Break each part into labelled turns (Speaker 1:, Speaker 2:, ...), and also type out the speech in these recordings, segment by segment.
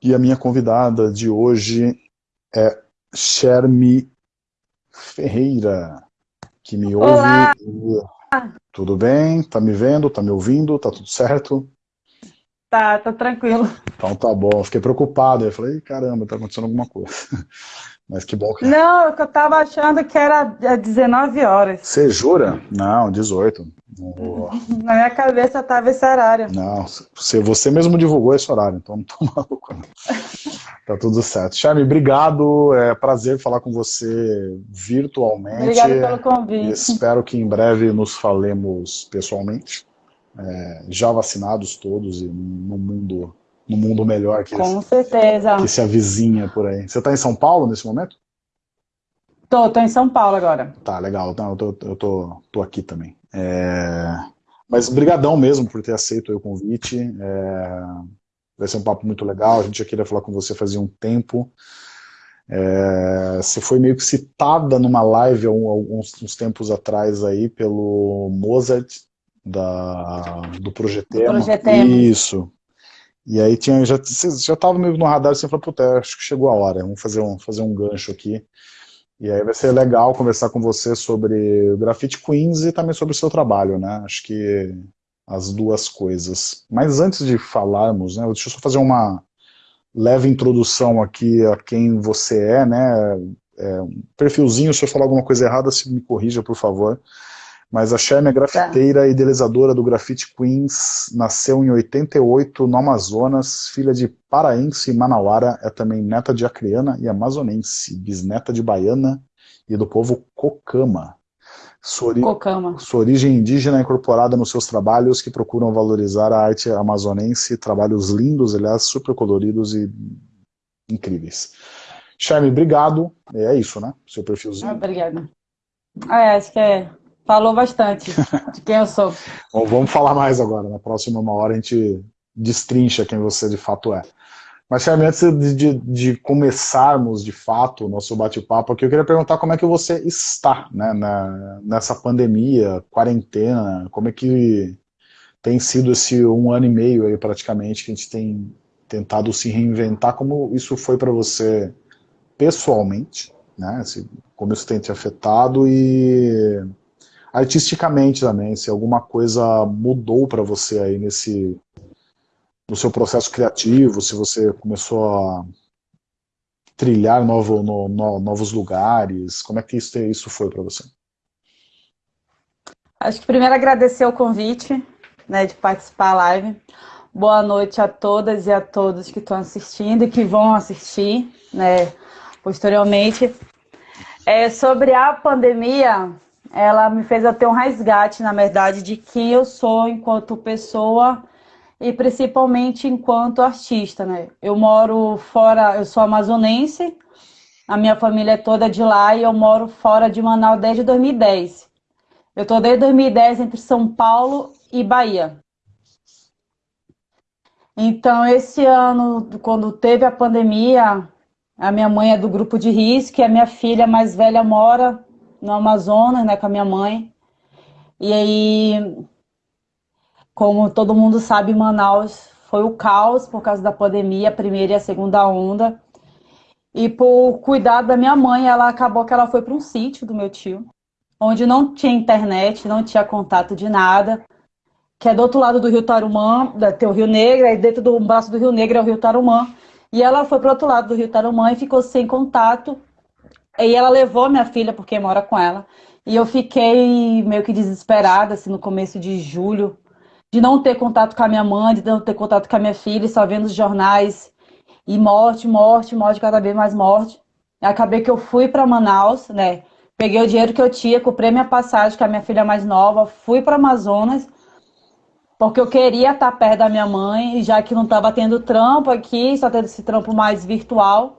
Speaker 1: E a minha convidada de hoje é Shermi Ferreira, que me
Speaker 2: Olá.
Speaker 1: ouve. Tudo bem? Tá me vendo? Tá me ouvindo? Tá tudo certo?
Speaker 2: Tá, tá tranquilo.
Speaker 1: Então tá bom. Fiquei preocupado. Eu falei, caramba, tá acontecendo alguma coisa. Mas que bom que...
Speaker 2: Não, eu tava achando que era 19 horas.
Speaker 1: Você jura? Não, 18.
Speaker 2: Na minha cabeça tava esse horário.
Speaker 1: Não, você, você mesmo divulgou esse horário, então não tô maluco. Não. Tá tudo certo. Charme, obrigado. É prazer falar com você virtualmente.
Speaker 2: Obrigada pelo convite.
Speaker 1: Espero que em breve nos falemos pessoalmente. É, já vacinados todos e no mundo no mundo melhor que,
Speaker 2: Com certeza.
Speaker 1: que se avizinha por aí. Você está em São Paulo nesse momento?
Speaker 2: Tô, tô em São Paulo agora.
Speaker 1: Tá, legal. Não, eu tô, eu tô, tô aqui também. É... Mas brigadão mesmo por ter aceito o convite. É... Vai ser um papo muito legal. A gente já queria falar com você fazia um tempo. É... Você foi meio que citada numa live alguns uns tempos atrás aí pelo Mozart da, do Projetema.
Speaker 2: Projetema.
Speaker 1: Isso. E aí tinha, já, já tava meio no radar, você falou, puta, acho que chegou a hora, vamos fazer um, fazer um gancho aqui. E aí vai ser legal conversar com você sobre Graffiti Queens e também sobre o seu trabalho, né? Acho que as duas coisas. Mas antes de falarmos, né, deixa eu só fazer uma leve introdução aqui a quem você é, né? É, um perfilzinho, se eu falar alguma coisa errada, se me corrija, por favor. Mas a Sherm é grafiteira e idealizadora do Graffiti Queens, nasceu em 88 no Amazonas, filha de paraense e manauara, é também neta de acreana e amazonense, bisneta de baiana e do povo Cocama.
Speaker 2: Sua, ori Cocama.
Speaker 1: sua origem indígena é incorporada nos seus trabalhos que procuram valorizar a arte amazonense, trabalhos lindos, aliás, super coloridos e incríveis. Charme, obrigado. É isso, né? Seu perfilzinho.
Speaker 2: Obrigada. Ah, é, acho que é Falou bastante de quem eu sou.
Speaker 1: Bom, vamos falar mais agora. Na próxima uma hora a gente destrincha quem você de fato é. Mas, Charme, antes de, de, começarmos de fato o nosso bate-papo aqui, eu queria perguntar como é que você está né, na, nessa pandemia, quarentena, como é que tem sido esse um ano e meio aí praticamente que a gente tem tentado se reinventar, como isso foi para você pessoalmente, né, como isso tem te afetado e artisticamente também, se alguma coisa mudou para você aí nesse no seu processo criativo, se você começou a trilhar novo, no, no, novos lugares, como é que isso, isso foi para você?
Speaker 2: Acho que primeiro agradecer o convite né, de participar da live. Boa noite a todas e a todos que estão assistindo e que vão assistir né, posteriormente. É, sobre a pandemia, ela me fez ter um resgate, na verdade, de quem eu sou enquanto pessoa e principalmente enquanto artista, né? Eu moro fora, eu sou amazonense, a minha família é toda de lá e eu moro fora de Manaus desde 2010. Eu estou desde 2010 entre São Paulo e Bahia. Então, esse ano, quando teve a pandemia, a minha mãe é do grupo de risco e a minha filha mais velha mora no Amazonas, né, com a minha mãe. E aí, como todo mundo sabe, Manaus foi o caos por causa da pandemia, a primeira e a segunda onda. E por cuidar da minha mãe, ela acabou que ela foi para um sítio do meu tio, onde não tinha internet, não tinha contato de nada, que é do outro lado do Rio Tarumã, tem o Rio Negro, aí dentro do braço do Rio Negro é o Rio Tarumã. E ela foi para o outro lado do Rio Tarumã e ficou sem contato e ela levou minha filha, porque mora com ela. E eu fiquei meio que desesperada, assim, no começo de julho, de não ter contato com a minha mãe, de não ter contato com a minha filha, só vendo os jornais. E morte, morte, morte, cada vez mais morte. Acabei que eu fui para Manaus, né? Peguei o dinheiro que eu tinha, comprei minha passagem com a minha filha mais nova, fui para Amazonas, porque eu queria estar perto da minha mãe, já que não estava tendo trampo aqui, só tendo esse trampo mais virtual.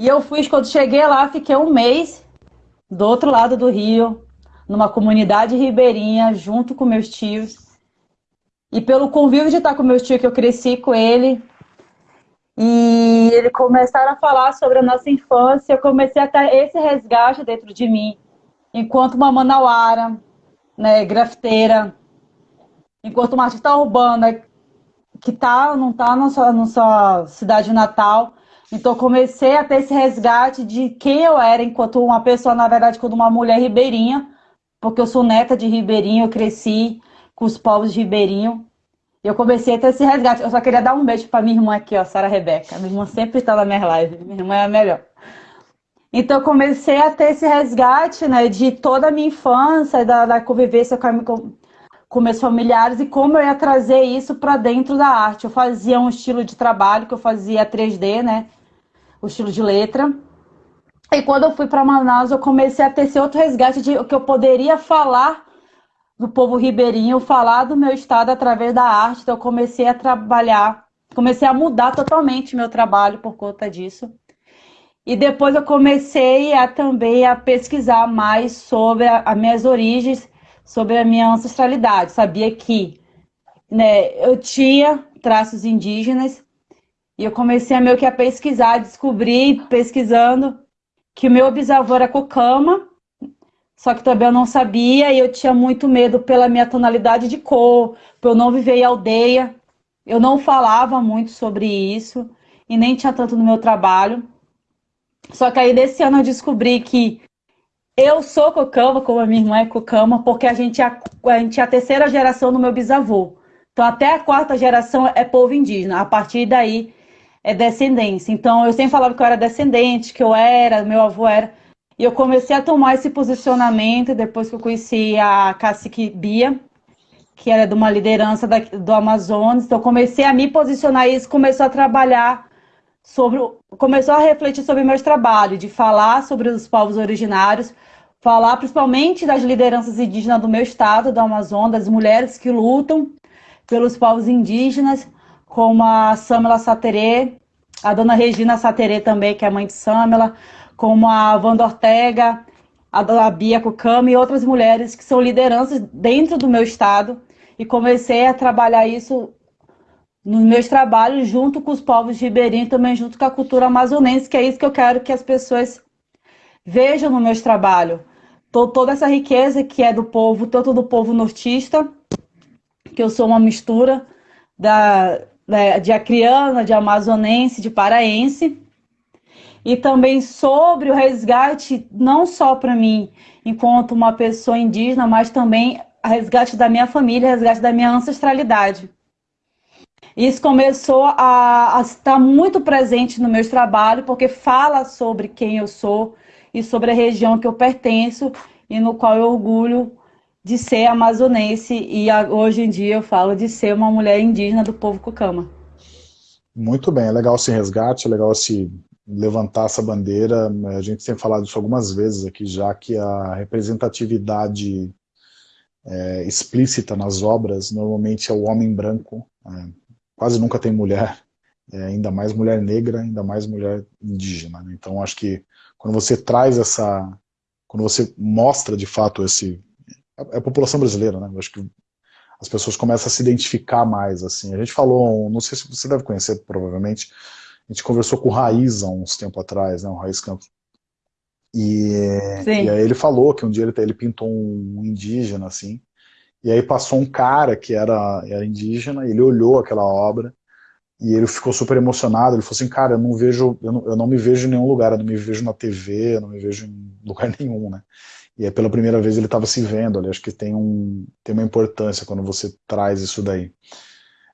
Speaker 2: E eu fui, quando cheguei lá, fiquei um mês do outro lado do rio, numa comunidade ribeirinha, junto com meus tios. E pelo convívio de estar com meus tios, que eu cresci com ele, e eles começaram a falar sobre a nossa infância, eu comecei a ter esse resgate dentro de mim, enquanto uma manauara, né, grafiteira, enquanto uma artista urbana, que tá, não tá na sua, na sua cidade natal. Então comecei a ter esse resgate de quem eu era enquanto uma pessoa, na verdade, quando uma mulher ribeirinha, porque eu sou neta de ribeirinho, eu cresci com os povos de ribeirinho. Eu comecei a ter esse resgate. Eu só queria dar um beijo para minha irmã aqui, ó, Sara Rebeca. Minha irmã sempre está na minha live. Minha irmã é a melhor. Então comecei a ter esse resgate, né, de toda a minha infância, da, da convivência com, com, com meus familiares e como eu ia trazer isso para dentro da arte. Eu fazia um estilo de trabalho que eu fazia 3D, né, o estilo de letra. E quando eu fui para Manaus, eu comecei a ter esse outro resgate de que eu poderia falar do povo ribeirinho, falar do meu estado através da arte. Então eu comecei a trabalhar, comecei a mudar totalmente meu trabalho por conta disso. E depois eu comecei a também a pesquisar mais sobre as minhas origens, sobre a minha ancestralidade. Sabia que né, eu tinha traços indígenas e eu comecei a meio que a pesquisar, descobri pesquisando que o meu bisavô era cocama, só que também eu não sabia e eu tinha muito medo pela minha tonalidade de cor, por eu não viver em aldeia. Eu não falava muito sobre isso e nem tinha tanto no meu trabalho. Só que aí desse ano eu descobri que eu sou cocama, como a minha irmã é cocama, porque a gente, é, a gente é a terceira geração do meu bisavô. Então até a quarta geração é povo indígena. A partir daí é descendência. Então, eu sempre falava que eu era descendente, que eu era, meu avô era. E eu comecei a tomar esse posicionamento depois que eu conheci a cacique Bia, que era de uma liderança da, do Amazonas. Então, eu comecei a me posicionar e isso começou a trabalhar sobre. Começou a refletir sobre meus trabalhos, de falar sobre os povos originários, falar principalmente das lideranças indígenas do meu estado, do Amazonas, das mulheres que lutam pelos povos indígenas como a Samela Saterê, a dona Regina Saterê também, que é mãe de Samela, como a Wanda Ortega, a Bia Cucama e outras mulheres que são lideranças dentro do meu estado. E comecei a trabalhar isso nos meus trabalhos junto com os povos ribeirinhos, também junto com a cultura amazonense, que é isso que eu quero que as pessoas vejam no meus trabalhos. Toda essa riqueza que é do povo, tanto do povo nortista, que eu sou uma mistura da, né, de acriana, de amazonense, de paraense, e também sobre o resgate, não só para mim, enquanto uma pessoa indígena, mas também resgate da minha família, resgate da minha ancestralidade. Isso começou a, a estar muito presente no meu trabalho, porque fala sobre quem eu sou e sobre a região que eu pertenço e no qual eu orgulho de ser amazonense e hoje em dia eu falo de ser uma mulher indígena do povo Cucama.
Speaker 1: Muito bem, é legal esse resgate, é legal esse levantar essa bandeira. A gente tem falado isso algumas vezes aqui já, que a representatividade é, explícita nas obras normalmente é o homem branco, é, quase nunca tem mulher, é, ainda mais mulher negra, ainda mais mulher indígena. Né? Então acho que quando você traz essa, quando você mostra de fato esse é a população brasileira, né? Eu acho que as pessoas começam a se identificar mais, assim. A gente falou, não sei se você deve conhecer, provavelmente, a gente conversou com o Raiz há uns tempo atrás, né, o Raiz Campos. E, e aí ele falou que um dia ele, ele pintou um indígena, assim, e aí passou um cara que era, era indígena, ele olhou aquela obra, e ele ficou super emocionado, ele falou assim, cara, eu não vejo, eu não, eu não me vejo em nenhum lugar, eu não me vejo na TV, eu não me vejo em lugar nenhum, né? E aí, pela primeira vez ele estava se vendo ali. Acho que tem, um, tem uma importância quando você traz isso daí.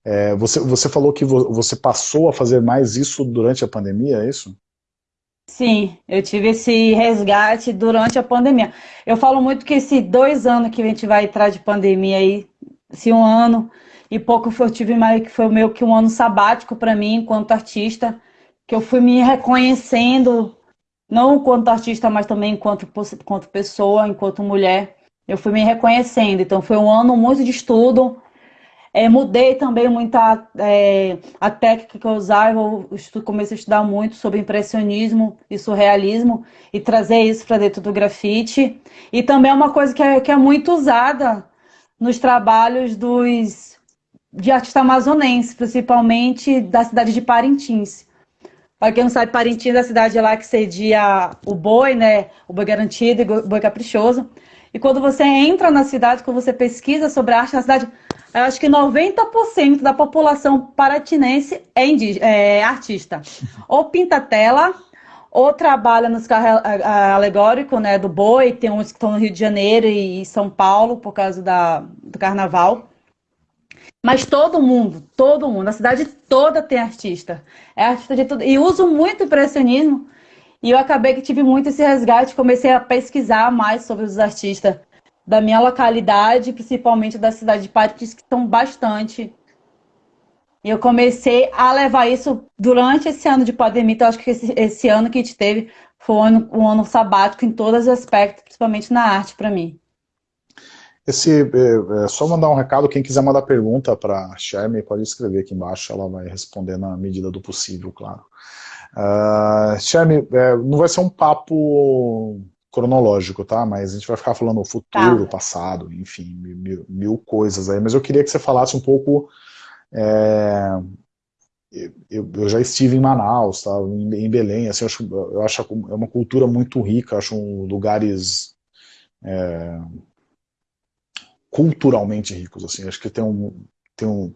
Speaker 1: É, você, você falou que vo, você passou a fazer mais isso durante a pandemia, é isso?
Speaker 2: Sim, eu tive esse resgate durante a pandemia. Eu falo muito que esses dois anos que a gente vai entrar de pandemia aí, se um ano e pouco eu tive mais que foi meio que um ano sabático para mim enquanto artista, que eu fui me reconhecendo não enquanto artista, mas também enquanto, enquanto pessoa, enquanto mulher. Eu fui me reconhecendo. Então, foi um ano muito de estudo. É, mudei também muita é, a técnica que eu usava. Eu comecei a estudar muito sobre impressionismo e surrealismo e trazer isso para dentro do grafite. E também é uma coisa que é, que é muito usada nos trabalhos dos de artista amazonense, principalmente da cidade de Parintins. Quem não sabe, Parintins é a cidade lá que cedia o boi, né? O boi garantido e o boi caprichoso. E quando você entra na cidade, quando você pesquisa sobre a arte na cidade, eu acho que 90% da população paratinense é, é artista. Ou pinta tela, ou trabalha nos carros alegóricos, né, do boi, tem uns que estão no Rio de Janeiro e São Paulo por causa da, do carnaval. Mas todo mundo, todo mundo, a cidade toda tem artista. É artista de tudo. E uso muito impressionismo. E eu acabei que tive muito esse resgate, comecei a pesquisar mais sobre os artistas da minha localidade, principalmente da cidade de Paris, que estão bastante. E eu comecei a levar isso durante esse ano de pandemia. Então, acho que esse, esse ano que a gente teve foi um ano, um ano sabático em todos os aspectos, principalmente na arte para mim.
Speaker 1: Esse, é, é, só mandar um recado, quem quiser mandar pergunta para a Shermy, pode escrever aqui embaixo, ela vai responder na medida do possível, claro. Uh, Shermy, é, não vai ser um papo cronológico, tá? Mas a gente vai ficar falando o futuro, tá. passado, enfim, mil, mil, coisas aí. Mas eu queria que você falasse um pouco... É, eu, eu, já estive em Manaus, tá? em, Belém, assim, eu acho, eu acho é uma cultura muito rica, acho um, lugares... É, culturalmente ricos, assim, acho que tem um, tem um,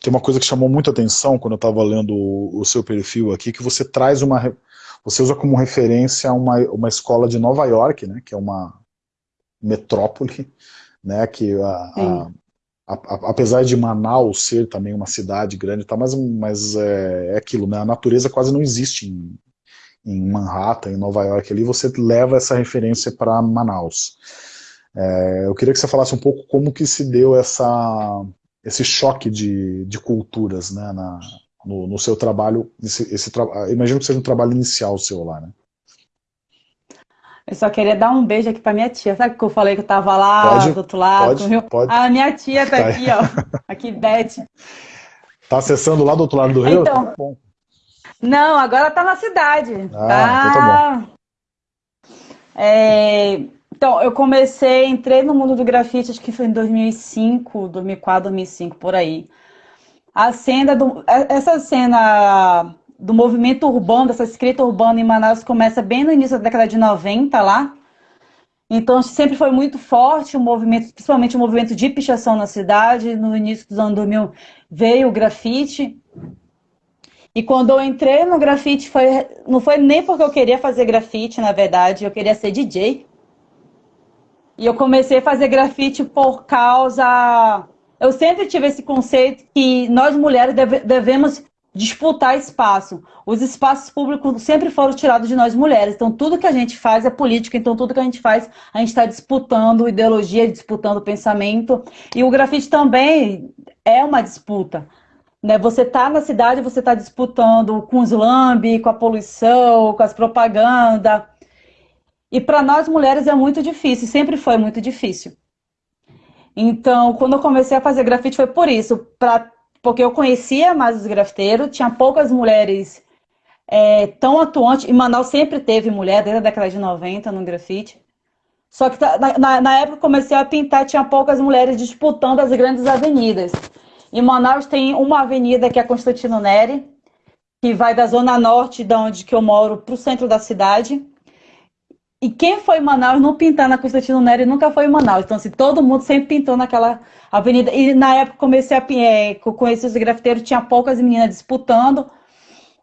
Speaker 1: tem uma coisa que chamou muita atenção quando eu estava lendo o, o, seu perfil aqui, que você traz uma, você usa como referência uma, uma escola de Nova York, né, que é uma metrópole, né, que a, a, a, apesar de Manaus ser também uma cidade grande, tá, mas, mas é, é aquilo, né, a natureza quase não existe em, em Manhattan, em Nova York, ali você leva essa referência para Manaus. É, eu queria que você falasse um pouco como que se deu essa, esse choque de, de culturas né, na, no, no, seu trabalho, esse, esse tra... imagino que seja um trabalho inicial seu lá, né?
Speaker 2: Eu só queria dar um beijo aqui para minha tia. Sabe que eu falei que eu estava lá pode, do outro lado?
Speaker 1: Pode, pode.
Speaker 2: A minha tia está tá aqui, ó. Aqui, Beth.
Speaker 1: Está acessando lá do outro lado do rio?
Speaker 2: Então, tá não, agora está na cidade.
Speaker 1: Ah, tá... então tá bom.
Speaker 2: É, então, eu comecei, entrei no mundo do grafite, acho que foi em 2005, 2004, 2005, por aí. A cena, do, é, essa cena do movimento urbano, dessa escrita urbana em Manaus, começa bem no início da década de 90 lá. Então, sempre foi muito forte o movimento, principalmente o movimento de pichação na cidade. No início dos anos 2000 veio o grafite. E quando eu entrei no grafite, foi, não foi nem porque eu queria fazer grafite, na verdade, eu queria ser DJ. E eu comecei a fazer grafite por causa. Eu sempre tive esse conceito que nós mulheres deve, devemos disputar espaço. Os espaços públicos sempre foram tirados de nós mulheres. Então, tudo que a gente faz é política. Então, tudo que a gente faz, a gente está disputando ideologia, disputando pensamento. E o grafite também é uma disputa. Né? Você está na cidade, você está disputando com os lambe, com a poluição, com as propagandas. E para nós mulheres é muito difícil, sempre foi muito difícil. Então, quando eu comecei a fazer grafite foi por isso, pra, porque eu conhecia mais os grafiteiros, tinha poucas mulheres é, tão atuantes, e Manaus sempre teve mulher, desde a década de 90 no grafite. Só que tá, na, na época que comecei a pintar, tinha poucas mulheres disputando as grandes avenidas. Em Manaus tem uma avenida que é Constantino Neri, que vai da zona norte, da onde que eu moro, para o centro da cidade. E quem foi em Manaus não pintar na Constantino Nery nunca foi em Manaus. Então, assim, todo mundo sempre pintou naquela avenida. E na época comecei a é, conhecer os grafiteiros, tinha poucas meninas disputando,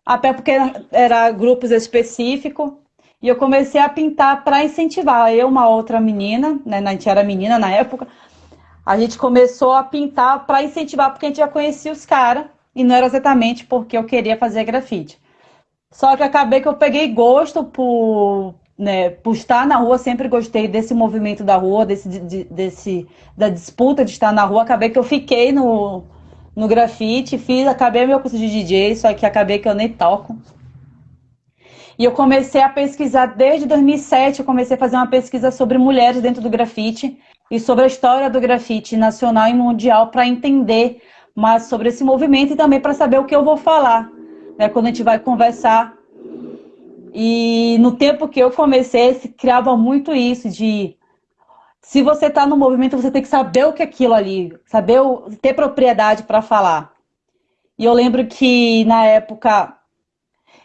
Speaker 2: até porque era, era grupos específicos. E eu comecei a pintar para incentivar. Eu, uma outra menina, né, a gente era menina na época, a gente começou a pintar para incentivar, porque a gente já conhecia os caras, e não era exatamente porque eu queria fazer grafite. Só que acabei que eu peguei gosto por, né, por estar na rua, sempre gostei desse movimento da rua, desse, de, desse, da disputa de estar na rua. Acabei que eu fiquei no, no grafite, fiz, acabei meu curso de DJ, só que acabei que eu nem toco. E eu comecei a pesquisar desde 2007, eu comecei a fazer uma pesquisa sobre mulheres dentro do grafite e sobre a história do grafite nacional e mundial para entender mais sobre esse movimento e também para saber o que eu vou falar, né, quando a gente vai conversar e no tempo que eu comecei, se criava muito isso de se você está no movimento, você tem que saber o que é aquilo ali, saber o, ter propriedade para falar. E eu lembro que na época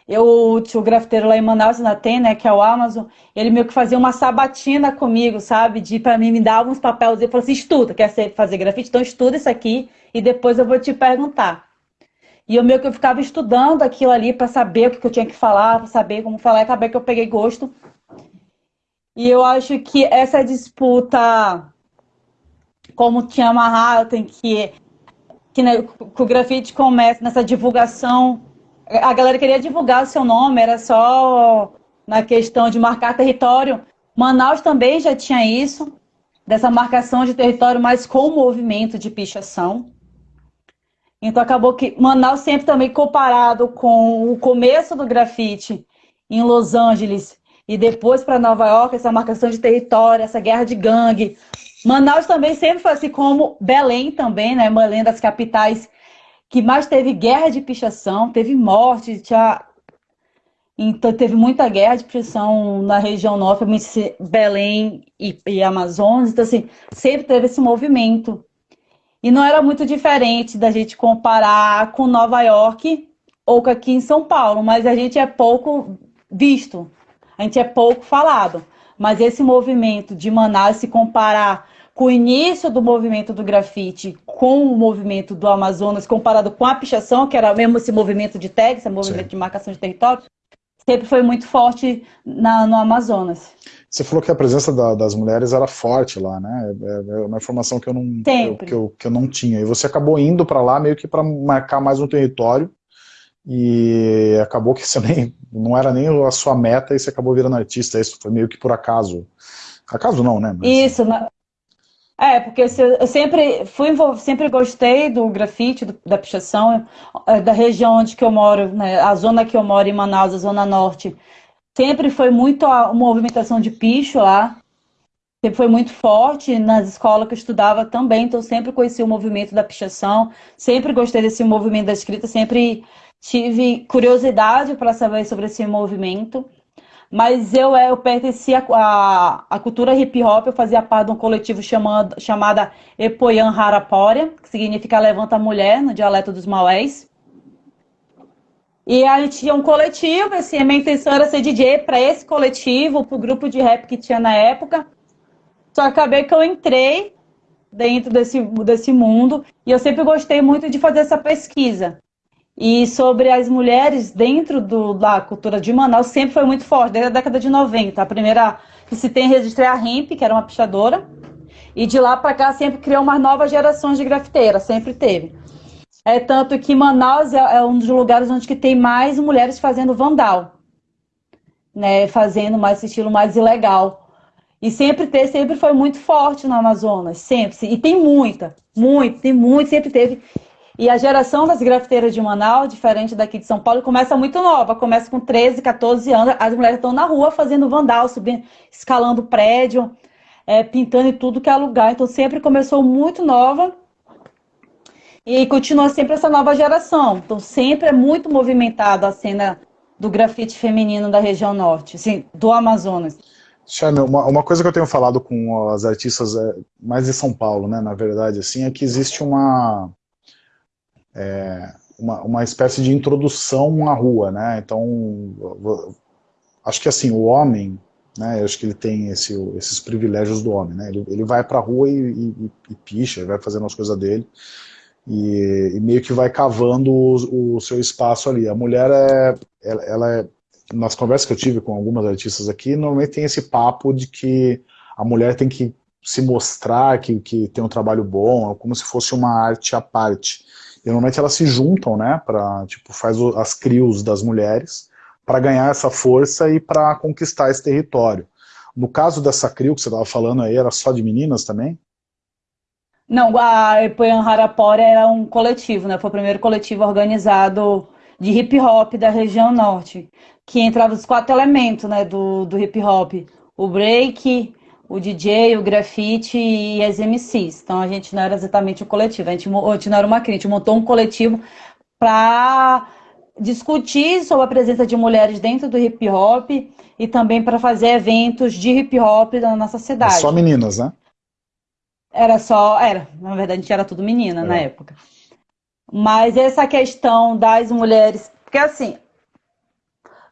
Speaker 2: eu tinha o grafiteiro lá em Manaus, na tem, né, que é o Amazon, ele meio que fazia uma sabatina comigo, sabe, de para mim me dar uns papéis e falou assim, estuda, quer fazer grafite? Então estuda isso aqui e depois eu vou te perguntar. E eu meio que eu ficava estudando aquilo ali para saber o que eu tinha que falar, para saber como falar, e acabei que eu peguei gosto. E eu acho que essa disputa, como tinha amarrado, tem que, que, né, que o grafite começa nessa divulgação a galera queria divulgar o seu nome, era só na questão de marcar território. Manaus também já tinha isso, dessa marcação de território, mas com movimento de pichação. Então acabou que Manaus sempre também comparado com o começo do grafite em Los Angeles e depois para Nova York, essa marcação de território, essa guerra de gangue. Manaus também sempre foi assim como Belém também, né? Belém das capitais que mais teve guerra de pichação, teve morte, tinha... então teve muita guerra de pichação na região norte, Belém e, e Amazonas, então assim, sempre teve esse movimento. E não era muito diferente da gente comparar com Nova York ou com aqui em São Paulo, mas a gente é pouco visto, a gente é pouco falado. Mas esse movimento de Manaus se comparar com o início do movimento do grafite com o movimento do Amazonas, comparado com a pichação, que era mesmo esse movimento de tags, esse movimento Sim. de marcação de território, sempre foi muito forte na, no Amazonas.
Speaker 1: Você falou que a presença da, das mulheres era forte lá, né? É, é uma informação que eu não, eu, que eu, que eu não tinha. E você acabou indo para lá meio que para marcar mais um território e acabou que você nem, não era nem a sua meta e você acabou virando artista. Isso foi meio que por acaso. Acaso não, né?
Speaker 2: Mas... Isso, é, porque eu sempre fui sempre gostei do grafite, do, da pichação, é, da região onde que eu moro, né, a zona que eu moro em Manaus, a zona norte, sempre foi muito a, movimentação de picho lá, sempre foi muito forte nas escolas que eu estudava também, então sempre conheci o movimento da pichação, sempre gostei desse movimento da escrita, sempre tive curiosidade para saber sobre esse movimento. Mas eu, é, eu pertencia à, à cultura hip hop, eu fazia parte de um coletivo chamado, chamada Epoyan Harapória, que significa Levanta Mulher, no dialeto dos Maués. E a gente tinha um coletivo, assim, a minha intenção era ser DJ para esse coletivo, para o grupo de rap que tinha na época. Só acabei que eu entrei dentro desse, desse mundo e eu sempre gostei muito de fazer essa pesquisa. E sobre as mulheres dentro do, da cultura de Manaus sempre foi muito forte, desde a década de 90. A primeira que se tem registrado é a Hemp, que era uma pichadora. E de lá para cá sempre criou umas novas gerações de grafiteiras, sempre teve. É tanto que Manaus é, é, um dos lugares onde que tem mais mulheres fazendo vandal. Né, fazendo mais esse estilo mais ilegal. E sempre ter, sempre foi muito forte no Amazonas, sempre. E tem muita, muito, tem muito, sempre teve. E a geração das grafiteiras de Manaus, diferente daqui de São Paulo, começa muito nova. Começa com 13, 14 anos. As mulheres estão na rua fazendo vandal, subindo, escalando prédio, é, pintando e tudo que é lugar. Então sempre começou muito nova. E continua sempre essa nova geração. Então sempre é muito movimentada a cena do grafite feminino da região norte, assim, do Amazonas.
Speaker 1: Charme, uma, uma coisa que eu tenho falado com as artistas é, mais de São Paulo, né, na verdade, assim, é que existe uma é, uma, uma espécie de introdução à rua, né? Então, acho que assim, o homem, né, acho que ele tem esse, esses privilégios do homem, né? Ele, ele vai pra rua e, e, e picha, vai fazendo as coisas dele, e, e, meio que vai cavando o, o, seu espaço ali. A mulher, é, ela, ela é, nas conversas que eu tive com algumas artistas aqui, normalmente tem esse papo de que a mulher tem que se mostrar que, que tem um trabalho bom, como se fosse uma arte à parte normalmente elas se juntam, né, para tipo faz o, as crios das mulheres para ganhar essa força e para conquistar esse território. No caso dessa crio que você estava falando aí, era só de meninas também?
Speaker 2: Não, a Epoyan Harapora era um coletivo, né? Foi o primeiro coletivo organizado de hip hop da região norte, que entrava os quatro elementos, né, do, do hip hop: o break, o DJ, o grafite e as MCs. Então a gente não era exatamente o coletivo, a gente, a gente não era uma crítica, a gente montou um coletivo para discutir sobre a presença de mulheres dentro do hip hop e também para fazer eventos de hip hop na nossa cidade.
Speaker 1: Só meninas, né?
Speaker 2: Era só, era, na verdade a gente era tudo menina é. na época. Mas essa questão das mulheres, porque assim,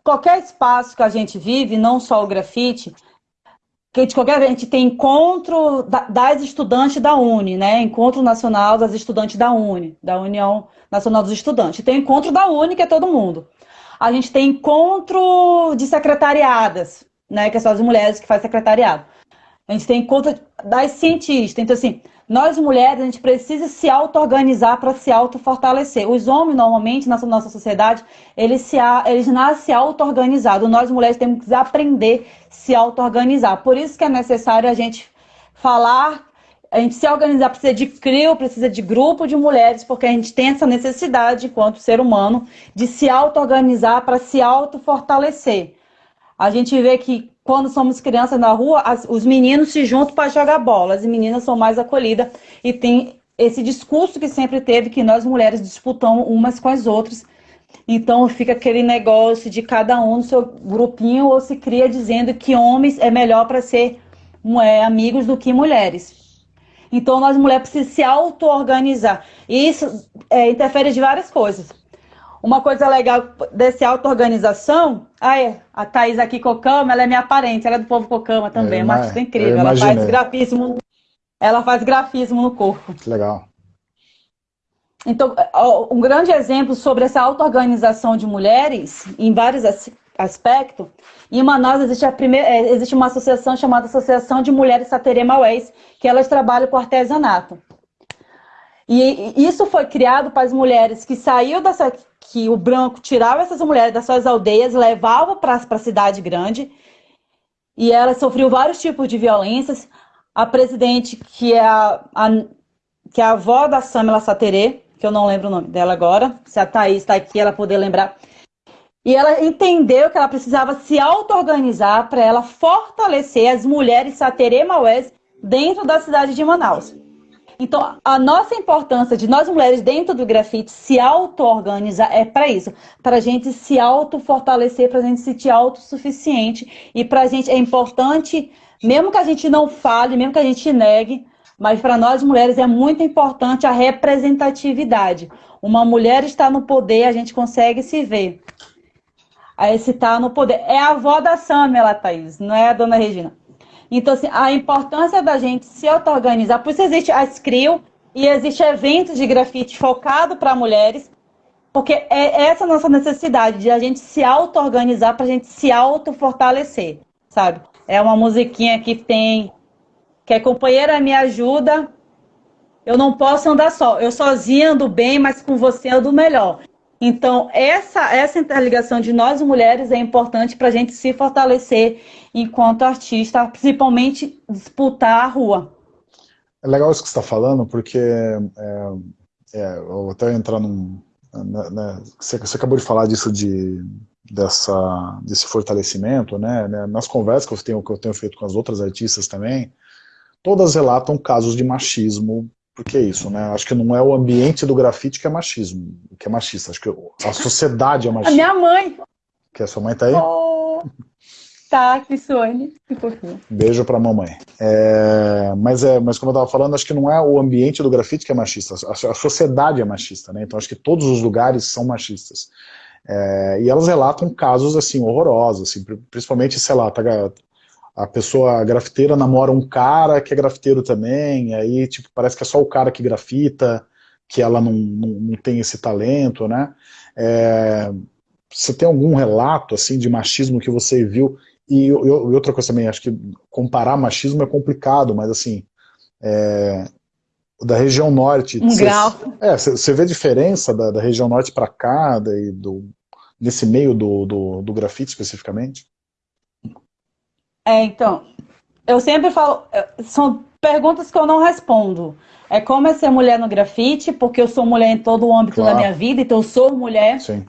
Speaker 2: qualquer espaço que a gente vive, não só o grafite, que de qualquer a gente tem encontro das estudantes da Uni, né? Encontro Nacional das Estudantes da Uni, da União Nacional dos Estudantes. Tem encontro da Uni, que é todo mundo. A gente tem encontro de secretariadas, né? Que são as mulheres que fazem secretariado. A gente tem encontro das cientistas. Então, assim, nós mulheres, a gente precisa se auto-organizar para se auto-fortalecer. Os homens, normalmente, na nossa sociedade, eles, se, eles nascem auto-organizados. Nós mulheres temos que aprender a se auto-organizar. Por isso que é necessário a gente falar, a gente se organizar, precisa de CRIO, precisa de grupo de mulheres, porque a gente tem essa necessidade, enquanto ser humano, de se auto-organizar para se auto-fortalecer. A gente vê que quando somos crianças na rua, as, os meninos se juntam para jogar bola, as meninas são mais acolhidas e tem esse discurso que sempre teve que nós mulheres disputamos umas com as outras. Então fica aquele negócio de cada um no seu grupinho ou se cria dizendo que homens é melhor para ser é, amigos do que mulheres. Então nós mulheres precisamos se auto-organizar. E isso é, interfere de várias coisas. Uma coisa legal desse auto-organização, ah, é, a Thaís aqui Cocama, ela é minha parente, ela é do povo Cocama também, é uma artista incrível, ela faz grafismo, ela faz grafismo no corpo.
Speaker 1: Que legal.
Speaker 2: Então, um grande exemplo sobre essa auto-organização de mulheres, em vários aspectos, em Manaus existe, a primeira, é, existe uma associação chamada Associação de Mulheres Saterê Maués, que elas trabalham com artesanato. E isso foi criado para as mulheres que saíram dessa, que o branco tirava essas mulheres das suas aldeias, levava para a cidade grande, e elas sofriam vários tipos de violências. A presidente, que é a, a que é a avó da Samela Saterê, que eu não lembro o nome dela agora, se a Thaís está aqui, ela poder lembrar. E ela entendeu que ela precisava se auto-organizar para ela fortalecer as mulheres Saterê Maués dentro da cidade de Manaus. Então, a nossa importância de nós mulheres dentro do grafite se auto-organizar é para isso, para a gente se auto-fortalecer, para a gente se sentir autossuficiente. E para a gente é importante, mesmo que a gente não fale, mesmo que a gente negue, mas para nós mulheres é muito importante a representatividade. Uma mulher está no poder, a gente consegue se ver. Aí se está no poder. É a avó da Samela, Thaís, não é a dona Regina. Então, assim, a importância da gente se auto-organizar, por isso existe a CRIO e existe eventos de grafite focado para mulheres, porque é essa nossa necessidade de a gente se auto-organizar para a gente se auto-fortalecer, sabe? É uma musiquinha que tem, que é companheira me ajuda, eu não posso andar só, eu sozinha ando bem, mas com você ando melhor. Então, essa, essa interligação de nós mulheres é importante para a gente se fortalecer enquanto artista, principalmente disputar a rua.
Speaker 1: É legal isso que você está falando, porque é, é, eu vou até entrar num... Né, né, você, você, acabou de falar disso de, dessa, desse fortalecimento, né, né, nas conversas que eu, tenho, que eu tenho feito com as outras artistas também, todas relatam casos de machismo porque é isso, né? Acho que não é o ambiente do grafite que é machismo, que é machista. Acho que a sociedade é machista.
Speaker 2: A minha mãe.
Speaker 1: Que a sua mãe tá aí?
Speaker 2: Oh, tá, que Sônia. Que fofinho.
Speaker 1: Beijo pra mamãe. É, mas, é, mas como eu tava falando, acho que não é o ambiente do grafite que é machista. A, a sociedade é machista, né? Então acho que todos os lugares são machistas. É, e elas relatam casos, assim, horrorosos, assim, principalmente, sei lá, tá, a pessoa a grafiteira namora um cara que é grafiteiro também, aí tipo, parece que é só o cara que grafita, que ela não, não, não tem esse talento, né? É, você tem algum relato assim de machismo que você viu? E, outra coisa também, acho que comparar machismo é complicado, mas assim, é, da região norte...
Speaker 2: Um cê, grau.
Speaker 1: É, você vê diferença da, da região norte para cá, daí, do, nesse meio do, do, do grafite especificamente?
Speaker 2: É, então, eu sempre falo, são perguntas que eu não respondo. É como é ser mulher no grafite, porque eu sou mulher em todo o âmbito claro. da minha vida, então eu sou mulher.
Speaker 1: Sim.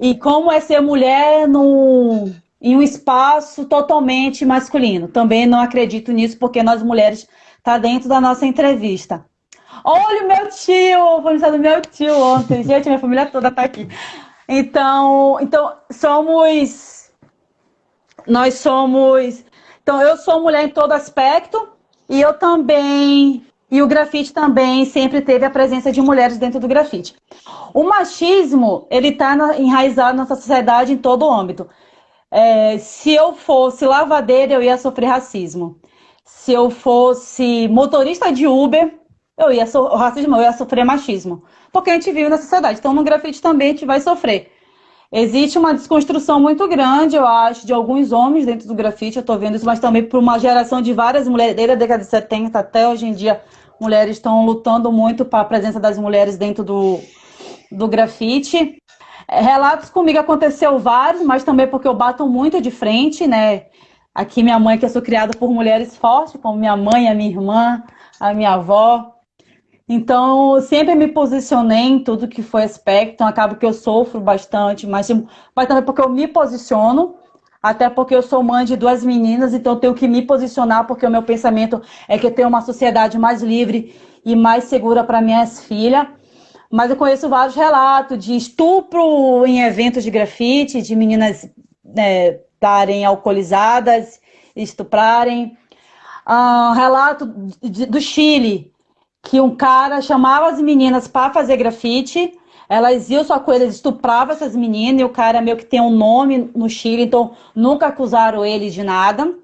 Speaker 2: E como é ser mulher em um espaço totalmente masculino. Também não acredito nisso, porque nós mulheres tá dentro da nossa entrevista. Olha o meu tio, foi do meu tio ontem. Gente, minha família toda tá aqui. Então, então somos nós somos... Então, eu sou mulher em todo aspecto e eu também... E o grafite também sempre teve a presença de mulheres dentro do grafite. O machismo, ele está enraizado na nossa sociedade em todo o âmbito. É, se eu fosse lavadeira, eu ia sofrer racismo. Se eu fosse motorista de Uber, eu ia so racismo, eu ia sofrer machismo. Porque a gente vive na sociedade. Então, no grafite também a gente vai sofrer. Existe uma desconstrução muito grande, eu acho, de alguns homens dentro do grafite, eu estou vendo isso, mas também por uma geração de várias mulheres, desde a década de 70 até hoje em dia, mulheres estão lutando muito para a presença das mulheres dentro do, do grafite. É, relatos comigo aconteceu vários, mas também porque eu bato muito de frente, né? Aqui minha mãe, que eu sou criada por mulheres fortes, como minha mãe, a minha irmã, a minha avó, então, sempre me posicionei em tudo que foi aspecto, então acaba que eu sofro bastante, mas, mas também porque eu me posiciono, até porque eu sou mãe de duas meninas, então eu tenho que me posicionar, porque o meu pensamento é que eu tenho uma sociedade mais livre e mais segura para minhas filhas. Mas eu conheço vários relatos de estupro em eventos de grafite, de meninas né, estarem alcoolizadas, estuprarem. Uh, relato de, do Chile, que um cara chamava as meninas para fazer grafite, elas iam só com eles, estuprava essas meninas, e o cara meio que tem um nome no Chile, então nunca acusaram ele de nada.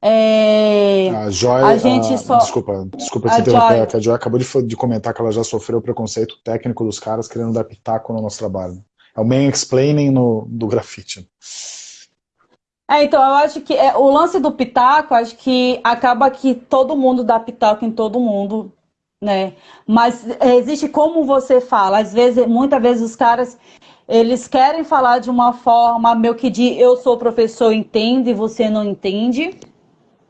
Speaker 1: É... A Joy, a gente a... só... Desculpa, desculpa te interromper, Joy... a Joy acabou de, de, comentar que ela já sofreu preconceito técnico dos caras querendo dar pitaco no nosso trabalho. É o main explaining no, do grafite.
Speaker 2: É, então, eu acho que é, o lance do pitaco, acho que acaba que todo mundo dá pitaco em todo mundo, né? Mas é, existe como você fala. Às vezes, muitas vezes os caras, eles querem falar de uma forma meio que de eu sou professor, entende, e você não entende.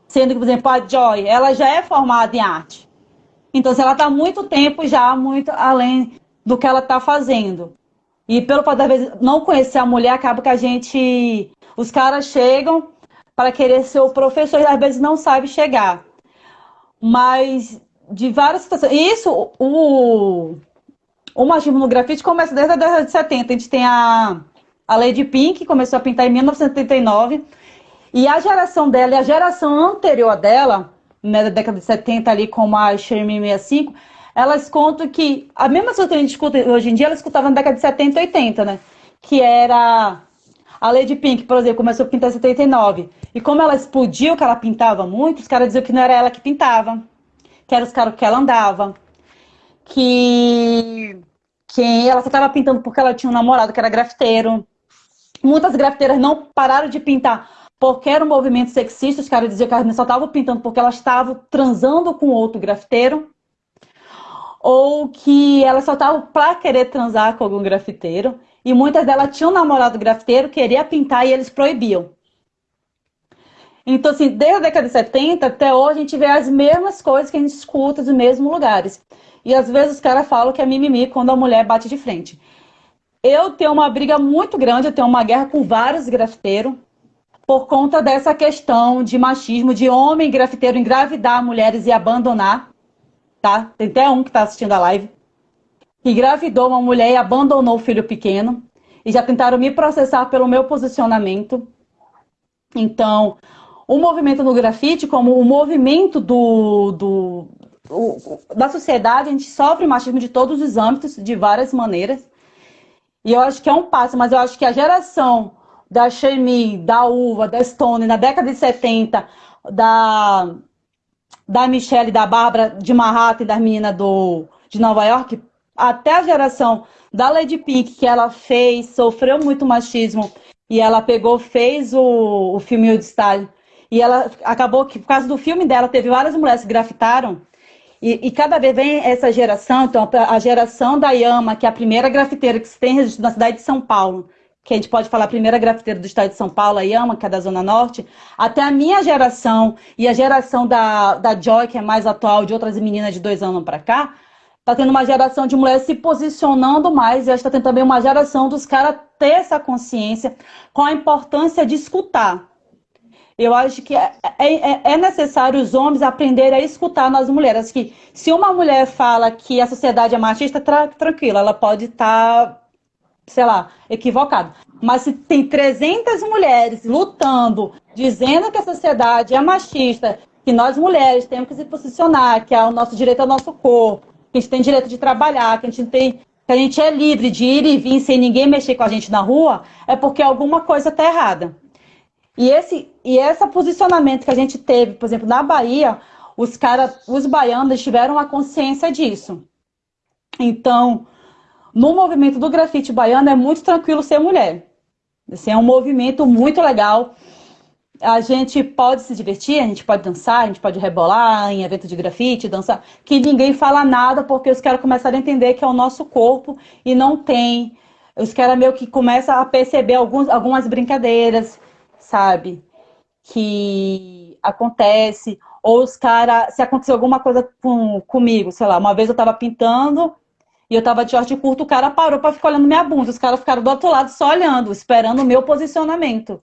Speaker 2: Sendo que, por exemplo, a Joy, ela já é formada em arte. Então, se ela está muito tempo já, muito além do que ela está fazendo. E pelo fato, vezes, não conhecer a mulher, acaba que a gente os caras chegam para querer ser o professor e às vezes não sabe chegar. Mas de várias situações. Isso, o, o machismo no grafite começa desde a década de 70. A gente tem a, a Lady Pink, que começou a pintar em 1979. E a geração dela e a geração anterior dela, né, da década de 70 ali, como a Sherman 65, elas contam que a mesma coisa que a gente escuta hoje em dia, ela escutava na década de 70 e 80, né? Que era a Lady Pink, por exemplo, começou a pintar em 79. E como ela explodiu, que ela pintava muito, os caras diziam que não era ela que pintava. Que era os caras que ela andava. Que, que ela só estava pintando porque ela tinha um namorado que era grafiteiro. Muitas grafiteiras não pararam de pintar porque era um movimento sexista. Os caras diziam que elas só estavam pintando porque elas estavam transando com outro grafiteiro ou que elas só estavam para querer transar com algum grafiteiro. E muitas delas tinham namorado grafiteiro, queria pintar e eles proibiam. Então, assim, desde a década de 70 até hoje, a gente vê as mesmas coisas que a gente escuta dos mesmos lugares. E às vezes os caras falam que é mimimi quando a mulher bate de frente. Eu tenho uma briga muito grande, eu tenho uma guerra com vários grafiteiros, por conta dessa questão de machismo, de homem grafiteiro engravidar mulheres e abandonar, tá? Tem até um que está assistindo a live que engravidou uma mulher e abandonou o filho pequeno. E já tentaram me processar pelo meu posicionamento. Então, o movimento no grafite, como o movimento do, do, o, da sociedade, a gente sofre machismo de todos os âmbitos, de várias maneiras. E eu acho que é um passo, mas eu acho que a geração da Shemi, da Uva, da Stone, na década de 70, da, da Michelle, da Bárbara, de Manhattan e das meninas do, de Nova York, até a geração da Lady Pink, que ela fez, sofreu muito machismo, e ela pegou, fez o, o filme de Style, e ela acabou que, por causa do filme dela, teve várias mulheres que grafitaram, e, e, cada vez vem essa geração, então a geração da Yama, que é a primeira grafiteira que se tem registro na cidade de São Paulo, que a gente pode falar a primeira grafiteira do estado de São Paulo, a Yama, que é da Zona Norte, até a minha geração e a geração da, da Joy, que é mais atual, de outras meninas de dois anos para cá, Está tendo uma geração de mulheres se posicionando mais, e está tendo também uma geração dos caras ter essa consciência com a importância de escutar. Eu acho que é, é, é, é necessário os homens aprenderem a escutar nas mulheres. Que se uma mulher fala que a sociedade é machista, tra tranquila, ela pode estar, tá, sei lá, equivocada. Mas se tem 300 mulheres lutando, dizendo que a sociedade é machista, que nós mulheres temos que se posicionar, que é o nosso direito ao nosso corpo, que a gente tem direito de trabalhar, que a gente tem que a gente é livre de ir e vir sem ninguém mexer com a gente na rua, é porque alguma coisa está errada. E esse, e esse posicionamento que a gente teve, por exemplo, na Bahia, os caras, os baianos tiveram a consciência disso. Então, no movimento do grafite baiano é muito tranquilo ser mulher. Assim, é um movimento muito legal a gente pode se divertir, a gente pode dançar, a gente pode rebolar em evento de grafite, dançar, que ninguém fala nada porque os caras começaram a entender que é o nosso corpo e não tem. Os caras meio que começam a perceber alguns, algumas brincadeiras, sabe? Que acontece. Ou os caras, se aconteceu alguma coisa com, comigo, sei lá, uma vez eu tava pintando e eu tava de short curto, o cara parou para ficar olhando minha bunda. Os caras ficaram do outro lado só olhando, esperando o meu posicionamento.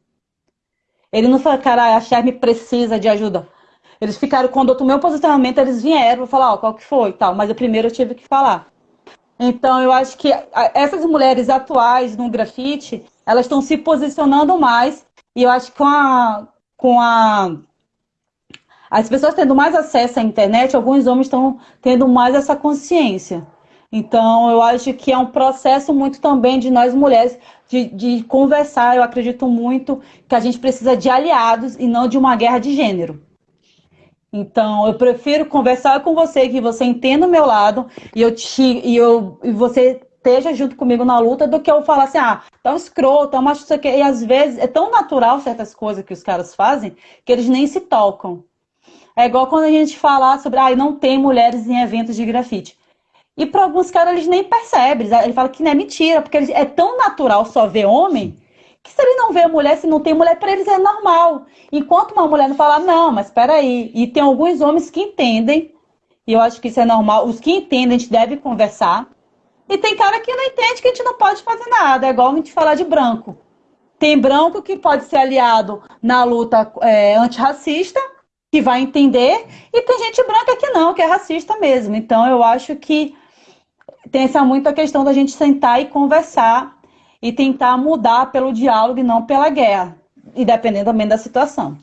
Speaker 2: Ele não falou, cara, a Charme precisa de ajuda. Eles ficaram, quando eu tomei o posicionamento, eles vieram falar, ó, qual que foi e tal. Mas eu primeiro eu tive que falar. Então, eu acho que essas mulheres atuais no grafite, elas estão se posicionando mais. E eu acho que com a, com a as pessoas tendo mais acesso à internet, alguns homens estão tendo mais essa consciência. Então, eu acho que é um processo muito também de nós mulheres de, de conversar. Eu acredito muito que a gente precisa de aliados e não de uma guerra de gênero. Então, eu prefiro conversar com você, que você entenda o meu lado e, eu te, e, eu, e você esteja junto comigo na luta, do que eu falar assim, ah, tá um escroto, tá macho, isso aqui. E às vezes é tão natural certas coisas que os caras fazem que eles nem se tocam. É igual quando a gente fala sobre, ah, não tem mulheres em eventos de grafite. E para alguns caras eles nem percebem. Ele fala que não é mentira, porque é tão natural só ver homem que se ele não vê mulher, se não tem mulher, para eles é normal. Enquanto uma mulher não fala, não, mas espera aí. E tem alguns homens que entendem, e eu acho que isso é normal. Os que entendem, a gente deve conversar. E tem cara que não entende que a gente não pode fazer nada. É igual a gente falar de branco. Tem branco que pode ser aliado na luta é, antirracista, que vai entender, e tem gente branca que não, que é racista mesmo. Então eu acho que tem essa muita questão da gente sentar e conversar e tentar mudar pelo diálogo e não pela guerra, e dependendo também da situação.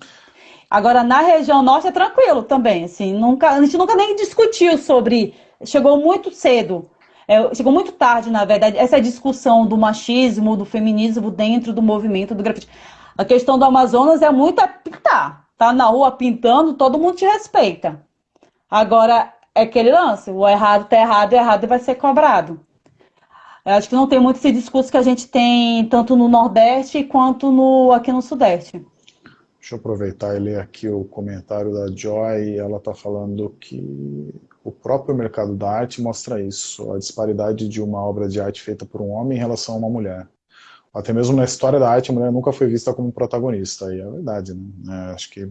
Speaker 2: Agora, na região norte é tranquilo também, assim, nunca, a gente nunca nem discutiu sobre, chegou muito cedo, é, chegou muito tarde, na verdade, essa discussão do machismo, do feminismo dentro do movimento do grafite. A questão do Amazonas é muito a pintar, tá na rua pintando, todo mundo te respeita. Agora, é aquele lance, o errado tá errado, errado vai ser cobrado. Eu acho que não tem muito esse discurso que a gente tem tanto no Nordeste quanto no, aqui no Sudeste.
Speaker 1: Deixa eu aproveitar e ler aqui o comentário da Joy. Ela está falando que o próprio mercado da arte mostra isso, a disparidade de uma obra de arte feita por um homem em relação a uma mulher. Até mesmo na história da arte, a mulher nunca foi vista como protagonista, e é verdade, né? É, acho que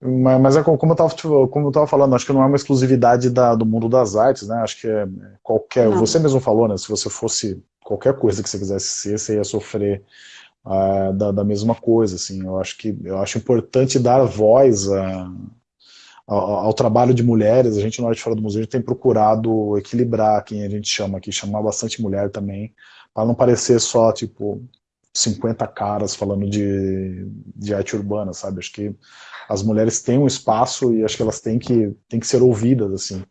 Speaker 1: mas é como eu estava falando, acho que não é uma exclusividade da, do mundo das artes, né? Acho que é qualquer. Não. Você mesmo falou, né? Se você fosse qualquer coisa que você quisesse ser, você ia sofrer uh, da, da, mesma coisa, assim. Eu acho que eu acho importante dar voz a, ao, ao trabalho de mulheres. A gente no Arte Fora do Museu tem procurado equilibrar quem a gente chama aqui, chamar bastante mulher também, para não parecer só tipo 50 caras falando de, de arte urbana, sabe? Acho que as mulheres têm um espaço e acho que elas têm que, têm que ser ouvidas, assim.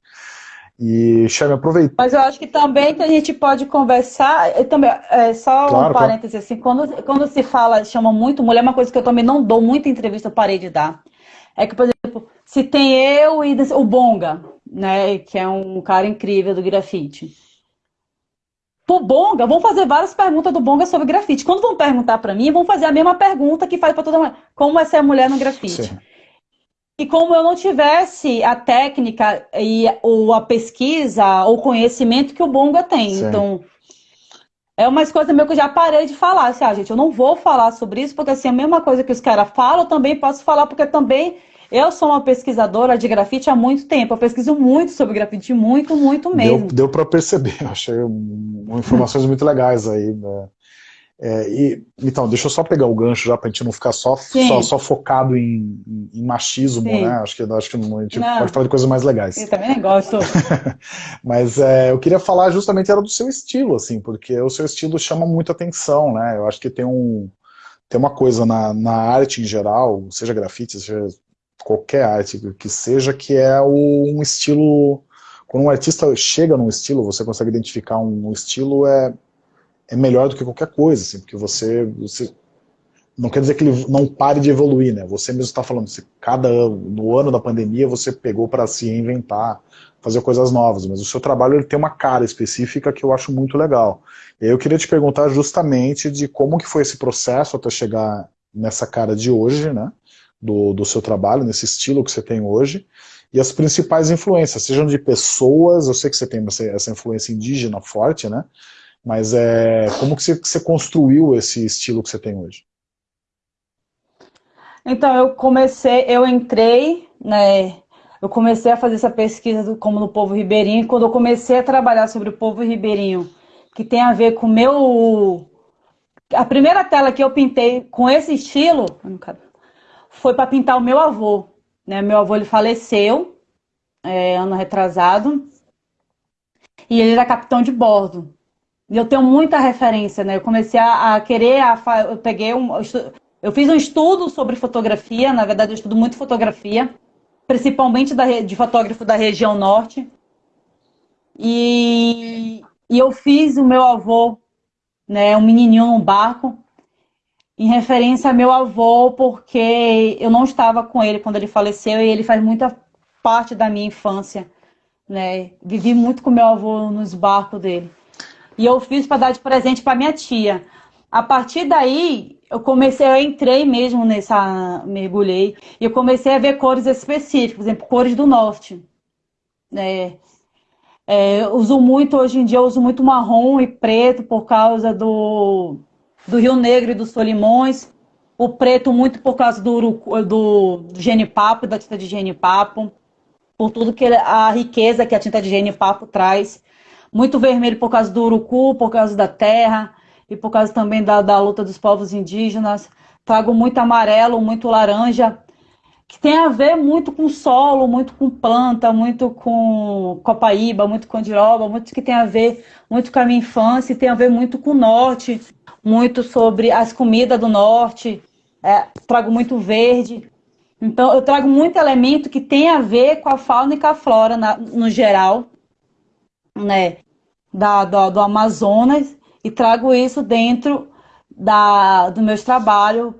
Speaker 1: E, Chame, aproveita.
Speaker 2: Mas eu acho que também que a gente pode conversar, também, é, só claro, um parêntese, claro. assim, quando, quando se fala, chama muito mulher, uma coisa que eu também não dou muita entrevista, eu parei de dar. É que, por exemplo, se tem eu e o Bonga, né, que é um cara incrível do grafite. Pro Bonga, vão fazer várias perguntas do Bonga sobre grafite. Quando vão perguntar para mim, vão fazer a mesma pergunta que faz para toda mulher. Como é ser mulher no grafite? Sim. E como eu não tivesse a técnica e ou a pesquisa ou conhecimento que o Bonga tem. Sim. Então, é uma coisa meio que eu já parei de falar. Assim, ah, gente, eu não vou falar sobre isso, porque assim, a mesma coisa que os caras falam, eu também posso falar, porque também eu sou uma pesquisadora de grafite há muito tempo. Eu pesquiso muito sobre grafite, muito, muito mesmo.
Speaker 1: Deu, deu para perceber. Eu achei informações muito legais aí. Né? É, e, então, deixa eu só pegar o gancho já para a gente não ficar só, só, só, focado em, em machismo, Sim. né? Acho que, acho que a gente não. pode falar de coisas mais legais.
Speaker 2: Eu também gosto.
Speaker 1: Mas é, eu queria falar justamente era do seu estilo, assim, porque o seu estilo chama muita atenção, né? Eu acho que tem um tem uma coisa na, na arte em geral, seja grafite, seja qualquer arte que seja, que é um estilo quando um artista chega num estilo, você consegue identificar um, estilo, é, é melhor do que qualquer coisa, assim, porque você, você não quer dizer que ele não pare de evoluir, né? Você mesmo está falando, se cada ano, no ano da pandemia você pegou para se reinventar, fazer coisas novas, mas o seu trabalho ele tem uma cara específica que eu acho muito legal. E eu queria te perguntar justamente de como que foi esse processo até chegar nessa cara de hoje, né? Do, do seu trabalho, nesse estilo que você tem hoje, e as principais influências, sejam de pessoas, eu sei que você tem essa, influência indígena forte, né? Mas é, como que você, que você construiu esse estilo que você tem hoje?
Speaker 2: Então, eu comecei, eu entrei, né, eu comecei a fazer essa pesquisa do, como no povo ribeirinho, e quando eu comecei a trabalhar sobre o povo ribeirinho, que tem a ver com o meu... A primeira tela que eu pintei com esse estilo foi para pintar o meu avô. Né? Meu avô ele faleceu é, ano retrasado e ele era capitão de bordo. E eu tenho muita referência, né? Eu comecei a, a querer, a, eu peguei um, eu fiz um estudo sobre fotografia, na verdade eu estudo muito fotografia, principalmente da, de fotógrafo da região norte. E, e eu fiz o meu avô, né, um menininho num barco, em referência a meu avô, porque eu não estava com ele quando ele faleceu e ele faz muita parte da minha infância. Né? Vivi muito com meu avô nos barcos dele. E eu fiz para dar de presente para minha tia. A partir daí, eu comecei, eu entrei mesmo nessa, mergulhei, e eu comecei a ver cores específicas, por exemplo, cores do norte. É, é, uso muito, hoje em dia, eu uso muito marrom e preto por causa do, do Rio Negro e dos Solimões, o preto muito por causa do, do, genipapo, da tinta de genipapo, por tudo que a riqueza que a tinta de genipapo traz, muito vermelho por causa do urucu, por causa da terra, e por causa também da, da luta dos povos indígenas. Trago muito amarelo, muito laranja, que tem a ver muito com solo, muito com planta, muito com copaíba, muito com diroba, muito que tem a ver muito com a minha infância, tem a ver muito com o norte, muito sobre as comidas do norte, é, trago muito verde. Então, eu trago muito elemento que tem a ver com a fauna e com a flora na, no geral, né, da, do Amazonas, e trago isso dentro da, do meus trabalhos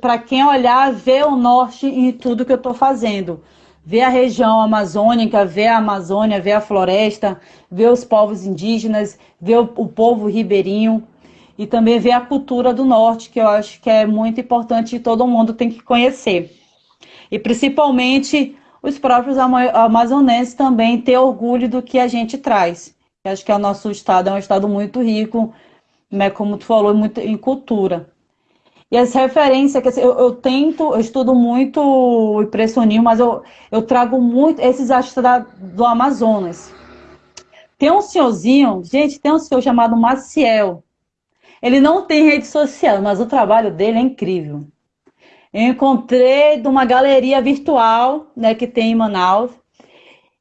Speaker 2: para quem olhar, ver o norte em tudo que eu estou fazendo. Ver a região amazônica, ver a Amazônia, ver a floresta, ver os povos indígenas, ver o, o povo ribeirinho e também ver a cultura do norte, que eu acho que é muito importante e todo mundo tem que conhecer. E principalmente os próprios amazonenses também ter orgulho do que a gente traz. Eu acho que o nosso estado é um estado muito rico né, como tu falou, muito em cultura. E as referências, que eu, eu, tento, eu estudo muito o impressionismo, mas eu, eu trago muito esses artistas do Amazonas. Tem um senhorzinho, gente, tem um senhor chamado Maciel. Ele não tem rede social, mas o trabalho dele é incrível. Eu encontrei de uma galeria virtual, né, que tem em Manaus,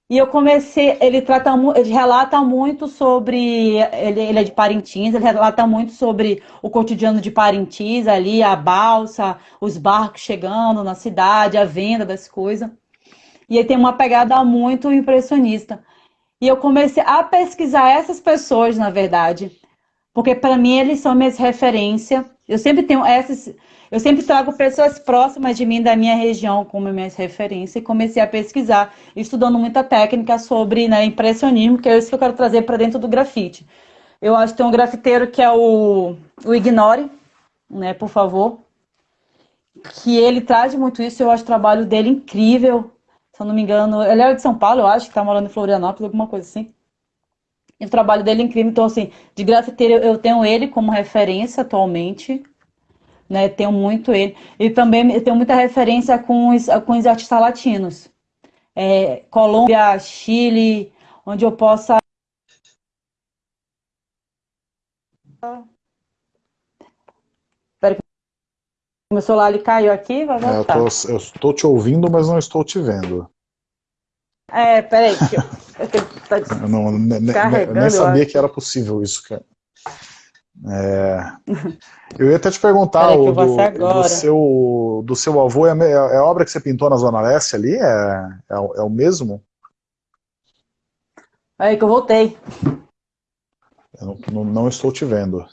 Speaker 2: e eu comecei, ele trata, ele relata muito sobre, ele, ele, é de Parintins, ele relata muito sobre o cotidiano de Parintins ali, a balsa, os barcos chegando na cidade, a venda das coisas. E ele tem uma pegada muito impressionista. E eu comecei a pesquisar essas pessoas, na verdade, porque para mim eles são minhas referências. Eu sempre tenho essas, eu sempre trago pessoas próximas de mim, da minha região, como minhas referências, e comecei a pesquisar, estudando muita técnica sobre né, impressionismo, que é isso que eu quero trazer para dentro do grafite. Eu acho que tem um grafiteiro que é o, o Ignore, né, por favor, que ele traz muito isso, eu acho o trabalho dele incrível, se eu não me engano, ele é de São Paulo, eu acho, que está morando em Florianópolis, alguma coisa assim. E o trabalho dele é incrível, então assim, de grafiteiro eu tenho ele como referência atualmente, né? Tenho muito ele. E também tenho muita referência com os, com os artistas latinos. É, Colômbia, Chile, onde eu possa... Espera que meu celular ele caiu aqui, vai voltar.
Speaker 1: É, eu, estou te ouvindo, mas não estou te vendo.
Speaker 2: É, peraí. Que eu, eu,
Speaker 1: eu não, nem sabia que era possível isso, cara. É... Eu ia até te perguntar o, do, do, seu, do seu avô, é, é, a obra que você pintou na Zona Leste ali? É, é, é o mesmo?
Speaker 2: Aí que eu voltei.
Speaker 1: Eu não, não, estou te vendo.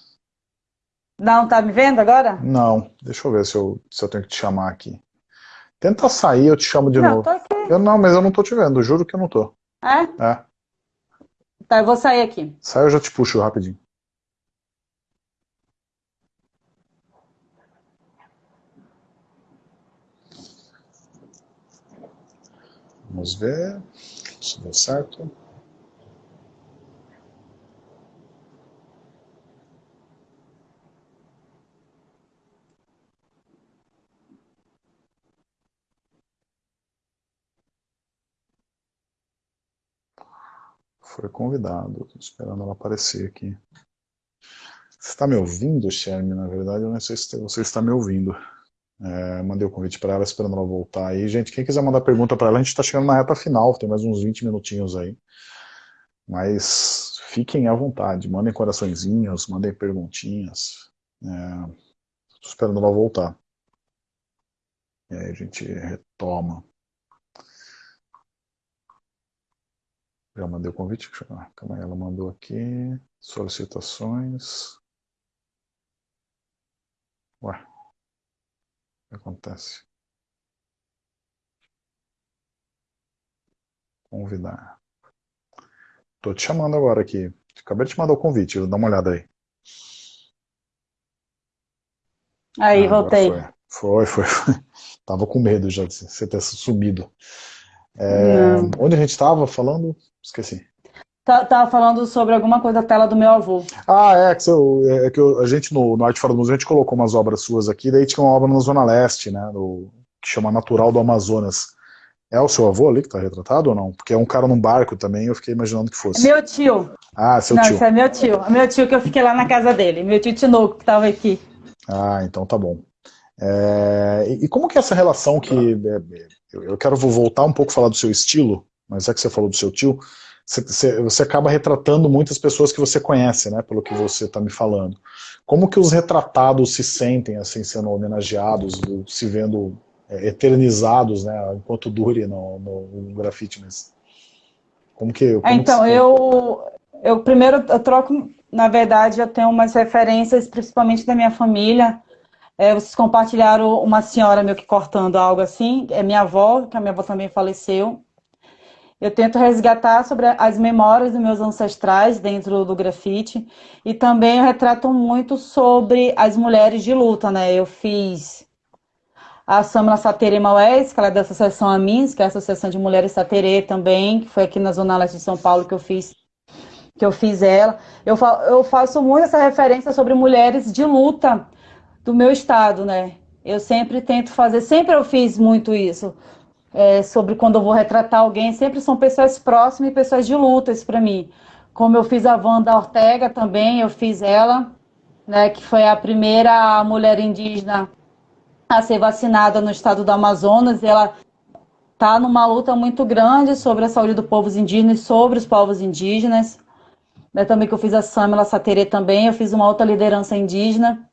Speaker 2: Não, tá me vendo agora?
Speaker 1: Não, deixa eu ver se eu, se eu tenho que te chamar aqui. Tenta sair, eu te chamo de
Speaker 2: não,
Speaker 1: novo. Eu não, mas eu não tô te vendo, juro que eu não tô.
Speaker 2: É?
Speaker 1: É.
Speaker 2: Tá, eu vou sair aqui.
Speaker 1: Sai, eu já te puxo rapidinho. Vamos ver se deu certo. Foi convidado, estou esperando ela aparecer aqui. Você está me ouvindo, Shermy? Na verdade, eu não sei se você está me ouvindo. É, mandei o convite para ela, esperando ela voltar aí. Gente, quem quiser mandar pergunta para ela, a gente está chegando na reta final, tem mais uns 20 minutinhos aí. Mas fiquem à vontade, mandem coraçõezinhos, mandem perguntinhas. Estou é, esperando ela voltar. E aí a gente retoma. Já mandei o convite? Calma aí, ela mandou aqui. Solicitações. Ué que acontece? Convidar. Tô te chamando agora aqui. Acabei de te mandar o convite, dá uma olhada aí.
Speaker 2: Aí, ah, voltei.
Speaker 1: Foi. foi, foi, Tava com medo já de você ter sumido. É, onde a gente estava falando? Esqueci.
Speaker 2: Tá, tava falando sobre alguma coisa da tela do meu avô.
Speaker 1: Ah, é, que, eu, é que eu, a gente no, no Arte Fora do Museu, a gente colocou umas obras suas aqui, daí tinha uma obra na Zona Leste, né, que chama Natural do Amazonas. É o seu avô ali que está retratado ou não? Porque é um cara num barco também, eu fiquei imaginando que fosse.
Speaker 2: Meu tio.
Speaker 1: Ah, seu
Speaker 2: não,
Speaker 1: tio.
Speaker 2: Não, é meu tio. É meu tio que eu fiquei lá na casa dele. Meu tio Tinoco, que estava aqui.
Speaker 1: Ah, então tá bom. É, e, e, como que é essa relação que... É, eu, eu quero voltar um pouco a falar do seu estilo, mas é que você falou do seu tio você, você acaba retratando muitas pessoas que você conhece, né, pelo que você está me falando. Como que os retratados se sentem, assim, sendo homenageados, se vendo é, eternizados, né, enquanto dure no, no, no grafite mesmo? Como que... Como
Speaker 2: então, que eu, eu primeiro eu troco, na verdade, eu tenho umas referências, principalmente da minha família, é, vocês compartilharam uma senhora meio que cortando algo assim, é minha avó, que a minha avó também faleceu, eu tento resgatar sobre as memórias dos meus ancestrais dentro do grafite e também eu retrato muito sobre as mulheres de luta, né? Eu fiz a Samla Saterê Maués, que ela é da Associação Amins, que é a Associação de Mulheres Saterê também, que foi aqui na Zona Leste de São Paulo que eu fiz que eu fiz ela. Eu, fa eu faço muito essa referência sobre mulheres de luta do meu estado, né? Eu sempre tento fazer, sempre eu fiz muito isso é, sobre quando eu vou retratar alguém, sempre são pessoas próximas e pessoas de lutas para mim. Como eu fiz a Wanda Ortega também, eu fiz ela, né, que foi a primeira mulher indígena a ser vacinada no estado do Amazonas. ela está numa luta muito grande sobre a saúde do povo indígena e sobre os povos indígenas. Né, também que eu fiz a Samela Saterê também, eu fiz uma outra liderança indígena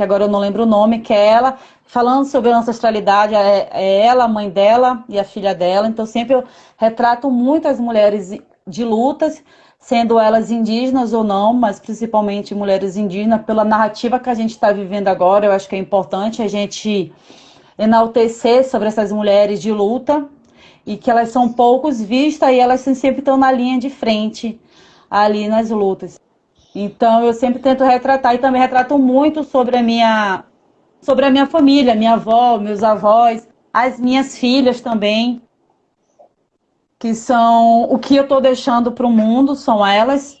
Speaker 2: que agora eu não lembro o nome, que é ela, falando sobre ancestralidade, é, é ela, a mãe dela e a filha dela. Então, sempre eu retrato muitas mulheres de lutas, sendo elas indígenas ou não, mas principalmente mulheres indígenas, pela narrativa que a gente está vivendo agora. Eu acho que é importante a gente enaltecer sobre essas mulheres de luta e que elas são poucos vistas e elas sempre estão na linha de frente ali nas lutas. Então eu sempre tento retratar e também retrato muito sobre a minha sobre a minha família, minha avó, meus avós, as minhas filhas também, que são o que eu estou deixando para o mundo, são elas.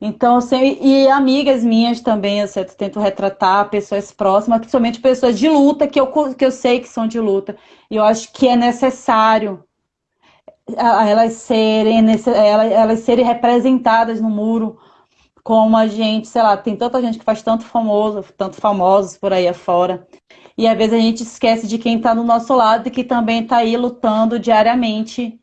Speaker 2: Então, sempre, e amigas minhas também, eu sempre tento retratar pessoas próximas, principalmente pessoas de luta, que eu, que eu sei que são de luta. E eu acho que é necessário elas serem, elas serem representadas no muro, como a gente, sei lá, tem tanta gente que faz tanto famoso, tanto famosos por aí afora. E às vezes a gente esquece de quem está do nosso lado e que também está aí lutando diariamente.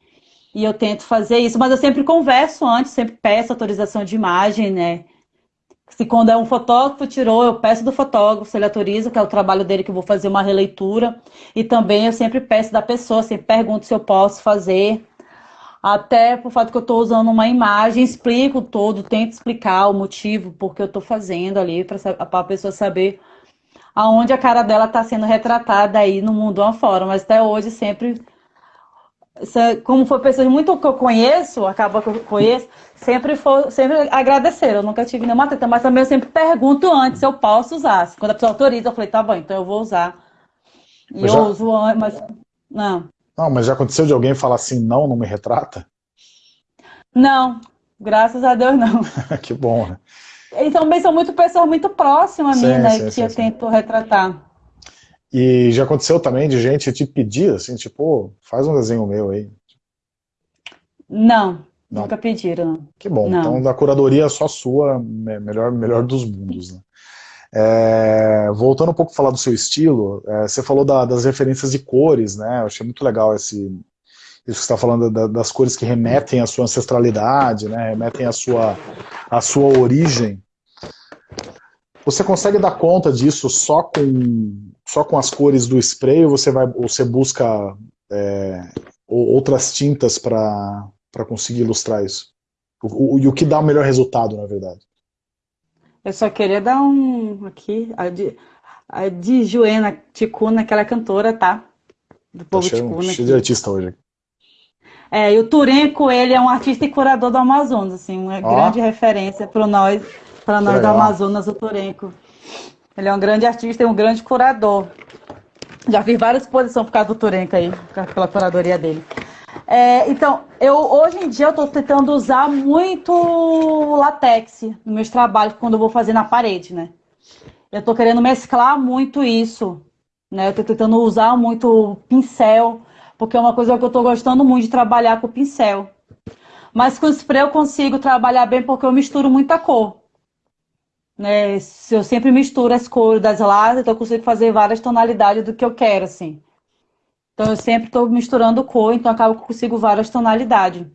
Speaker 2: E eu tento fazer isso, mas eu sempre converso antes, sempre peço autorização de imagem, né? Se quando é um fotógrafo tirou, eu peço do fotógrafo, se ele autoriza, que é o trabalho dele, que eu vou fazer uma releitura. E também eu sempre peço da pessoa, sempre pergunto se eu posso fazer Até por fato que eu estou usando uma imagem, explico todo, tento explicar o motivo, porque eu estou fazendo ali, para a pessoa saber aonde a cara dela está sendo retratada aí no mundo afora. Mas até hoje sempre como foi pessoas muito que eu conheço, acaba que eu conheço, sempre foi, sempre agradeceram. Eu nunca tive nenhuma treta, mas também eu sempre pergunto antes se eu posso usar. Quando a pessoa autoriza, eu falei, tá bom, então eu vou usar. E mas eu já... uso antes, mas. Não.
Speaker 1: Não, mas já aconteceu de alguém falar assim, não, não me retrata?
Speaker 2: Não, graças a Deus não.
Speaker 1: que bom, né?
Speaker 2: E também são muito pessoas muito próximas a mim, sim, né? Sim, que sim, eu tento retratar.
Speaker 1: E já aconteceu também de gente te pedir, assim, tipo, faz um desenho meu aí.
Speaker 2: Não, não. nunca pediram.
Speaker 1: Que bom, não. então da curadoria só sua, melhor, melhor dos mundos, né? É, voltando um pouco a falar do seu estilo, é, você falou da, das referências de cores, né? Eu achei muito legal esse, isso que você está falando da, das cores que remetem à sua ancestralidade, né? Remetem à sua, à sua origem. Você consegue dar conta disso só com só com as cores do spray ou você, vai, ou você busca é, outras tintas para conseguir ilustrar isso? O, o, e o que dá o melhor resultado, na verdade?
Speaker 2: Eu só queria dar um aqui, a de, a de Joena Ticuna, aquela cantora, tá?
Speaker 1: Do povo tá Ticuna. Cheio de artista hoje.
Speaker 2: É, e o Turenco, ele é um artista e curador do Amazonas, assim, uma grande referência para nós, para nós do Amazonas, o Turenco. Ele é um grande artista e um grande curador. Já fiz várias exposições por causa do Turenca aí, pela curadoria dele. É, então, eu hoje em dia eu estou tentando usar muito latex nos meus trabalhos quando eu vou fazer na parede, né? Eu estou querendo mesclar muito isso, né? Eu estou tentando usar muito pincel, porque é uma coisa que eu estou gostando muito de trabalhar com pincel. Mas com spray eu consigo trabalhar bem porque eu misturo muita cor. Né? Eu sempre misturo as cores das latas, então eu consigo fazer várias tonalidades do que eu quero, assim. Então eu sempre estou misturando cor, então acabo que consigo várias tonalidades.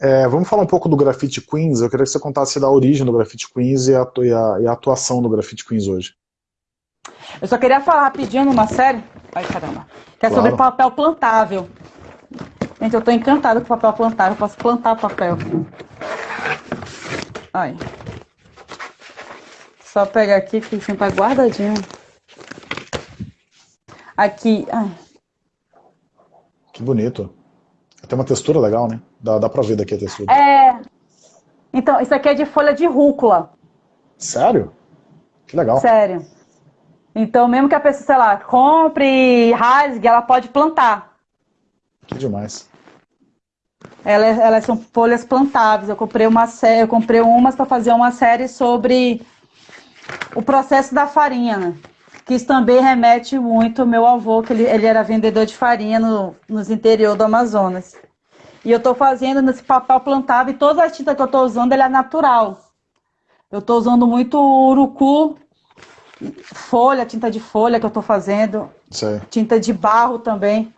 Speaker 1: É, vamos falar um pouco do Graffiti Queens. Eu queria que você contasse da origem do Graffiti Queens e a, e a, e a atuação do Graffiti Queens hoje.
Speaker 2: Eu só queria falar rapidinho numa série, ai caramba, que é claro. sobre papel plantável. Gente, eu estou encantada com papel plantável, eu posso plantar papel. Ai. Só pegar aqui que sempre tá guardadinho. Aqui. Ai.
Speaker 1: Que bonito. Tem uma textura legal, né? Dá, dá pra ver daqui a textura.
Speaker 2: É. Então, isso aqui é de folha de rúcula.
Speaker 1: Sério? Que legal.
Speaker 2: Sério. Então, mesmo que a pessoa, sei lá, compre e rasgue, ela pode plantar.
Speaker 1: Que demais.
Speaker 2: Elas, elas são folhas plantáveis. Eu comprei uma série, eu comprei umas para fazer uma série sobre o processo da farinha, né? Que isso também remete muito ao meu avô, que ele, ele era vendedor de farinha no, nos interior do Amazonas. E eu estou fazendo nesse papel plantável e toda a tinta que eu estou usando é natural. Eu estou usando muito urucu, folha, tinta de folha que eu estou fazendo, Sei. tinta de barro também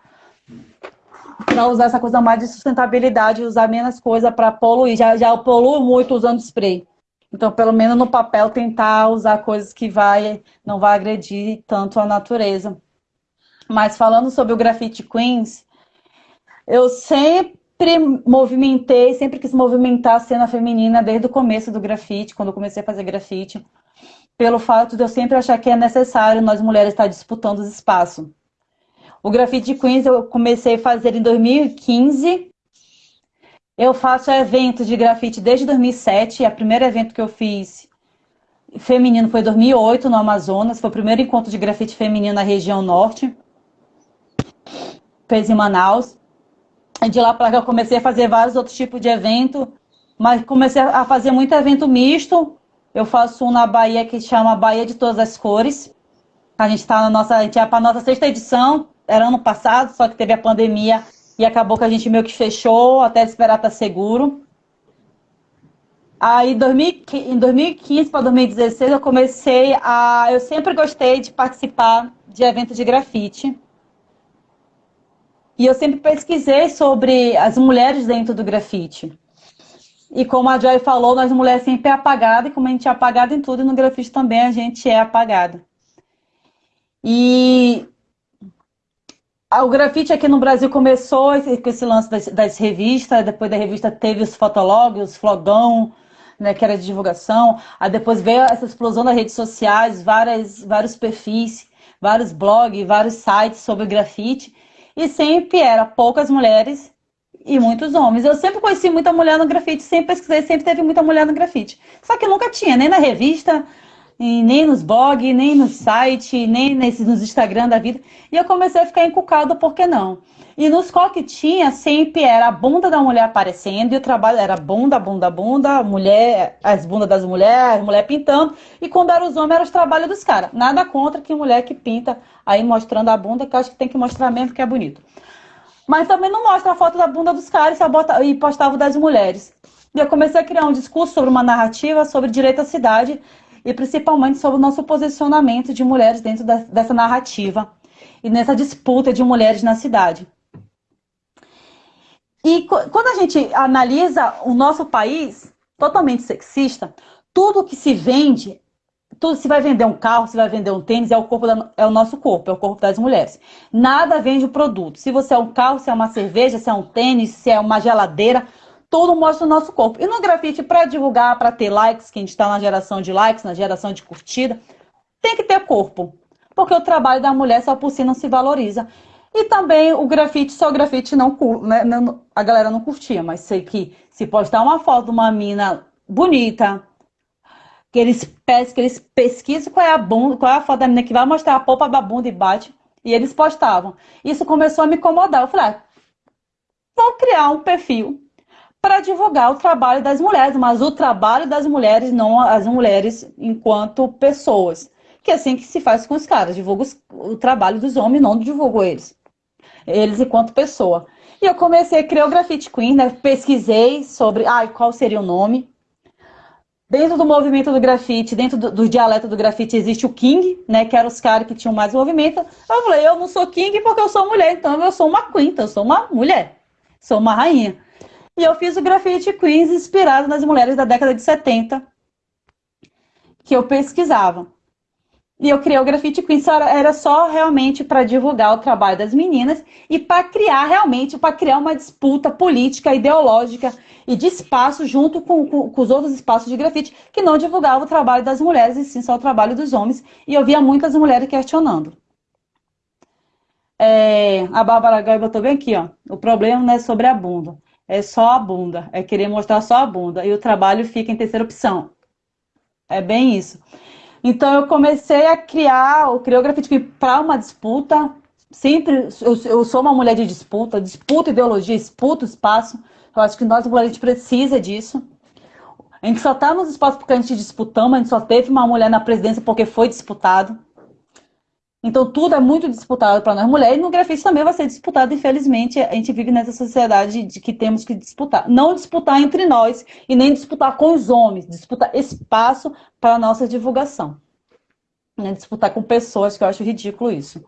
Speaker 2: para usar essa coisa mais de sustentabilidade, usar menos coisa para poluir. Já, já poluo muito usando spray. Então, pelo menos no papel, tentar usar coisas que vai, não vai agredir tanto a natureza. Mas falando sobre o Graffiti Queens, eu sempre movimentei, sempre quis movimentar a cena feminina desde o começo do grafite, quando eu comecei a fazer grafite, pelo fato de eu sempre achar que é necessário nós mulheres estar disputando os espaços. O Grafite Queens eu comecei a fazer em 2015. Eu faço evento de grafite desde 2007. O primeiro evento que eu fiz feminino foi em 2008, no Amazonas. Foi o primeiro encontro de grafite feminino na região norte. Fez em Manaus. De lá para cá eu comecei a fazer vários outros tipos de evento. Mas comecei a fazer muito evento misto. Eu faço um na Bahia que chama Bahia de Todas as Cores. A gente está na nossa, a gente é para nossa sexta edição era ano passado, só que teve a pandemia e acabou que a gente meio que fechou até esperar estar seguro. Aí, em 2015 para 2016, eu comecei a. Eu sempre gostei de participar de eventos de grafite. E eu sempre pesquisei sobre as mulheres dentro do grafite. E como a Joy falou, nós mulheres sempre é apagada, e como a gente é apagada em tudo, e no grafite também a gente é apagada. E o grafite aqui no Brasil começou com esse lance das, das revistas, depois da revista teve os fotologs, os flogão, né, que era de divulgação, aí depois veio essa explosão das redes sociais, várias, vários perfis, vários blogs, vários sites sobre grafite, e sempre era poucas mulheres e muitos homens. Eu sempre conheci muita mulher no grafite, sempre pesquisei, sempre teve muita mulher no grafite. Só que nunca tinha, nem na revista, nem nos blogs, nem no site, nem nos Instagram da vida. E eu comecei a ficar encucado, por que não? E nos que tinha, sempre era a bunda da mulher aparecendo, e o trabalho era bunda, bunda, bunda, mulher, as bundas das mulheres, mulher pintando, e quando era os homens, era os trabalhos dos caras. Nada contra que mulher que pinta aí mostrando a bunda, que eu acho que tem que mostrar mesmo que é bonito. Mas também não mostra a foto da bunda dos caras e postava das mulheres. E eu comecei a criar um discurso sobre uma narrativa sobre direito à cidade e principalmente sobre o nosso posicionamento de mulheres dentro da, dessa narrativa e nessa disputa de mulheres na cidade. E quando a gente analisa o nosso país totalmente sexista, tudo que se vende, tudo se vai vender um carro, se vai vender um tênis, é o corpo da, é o nosso corpo, é o corpo das mulheres. Nada vende o produto. Se você é um carro, se é uma cerveja, se é um tênis, se é uma geladeira, tudo mostra o nosso corpo. E no grafite, para divulgar, para ter likes, que a gente está na geração de likes, na geração de curtida, tem que ter corpo. Porque o trabalho da mulher só por si não se valoriza. E também o grafite, só o grafite não, né, a galera não curtia, mas sei que se postar uma foto de uma mina bonita, que eles, que eles pesquisam qual é a bunda, qual é a foto da menina que vai mostrar a polpa da bunda e bate, e eles postavam. Isso começou a me incomodar. Eu falei, ah, vou criar um perfil para divulgar o trabalho das mulheres, mas o trabalho das mulheres, não as mulheres enquanto pessoas. Que é assim que se faz com os caras, divulga o trabalho dos homens, não divulgo eles. Eles enquanto pessoa. E eu comecei a criar o Graffiti Queen, né? pesquisei sobre ai, qual seria o nome. Dentro do movimento do grafite, dentro do, do dialeto do grafite, existe o King, né? Que eram os caras que tinham mais movimento. Eu falei, eu não sou King porque eu sou mulher, então eu sou uma Queen, então eu sou uma mulher, sou uma rainha. E eu fiz o Graffiti Queens inspirado nas mulheres da década de 70 que eu pesquisava. E eu criei o Graffiti Queens, era só realmente para divulgar o trabalho das meninas e para criar realmente, para criar uma disputa política, ideológica e de espaço junto com, com, com, os outros espaços de grafite que não divulgavam o trabalho das mulheres e sim só o trabalho dos homens. E eu via muitas mulheres questionando. É, a Bárbara Gai botou bem aqui, ó. O problema não é sobre a bunda é só a bunda, é querer mostrar só a bunda, e o trabalho fica em terceira opção. É bem isso. Então eu comecei a criar o Criografite para uma disputa, sempre, eu, eu, sou uma mulher de disputa, disputa ideologia, disputa espaço, eu acho que nós mulheres a gente precisa disso. A gente só está nos espaços porque a gente disputamos, a gente só teve uma mulher na presidência porque foi disputado. Então tudo é muito disputado para nós mulheres e no grafite também vai ser disputado, infelizmente, a gente vive nessa sociedade de que temos que disputar. Não disputar entre nós e nem disputar com os homens, disputar espaço para a nossa divulgação. Né? Disputar com pessoas, que eu acho ridículo isso.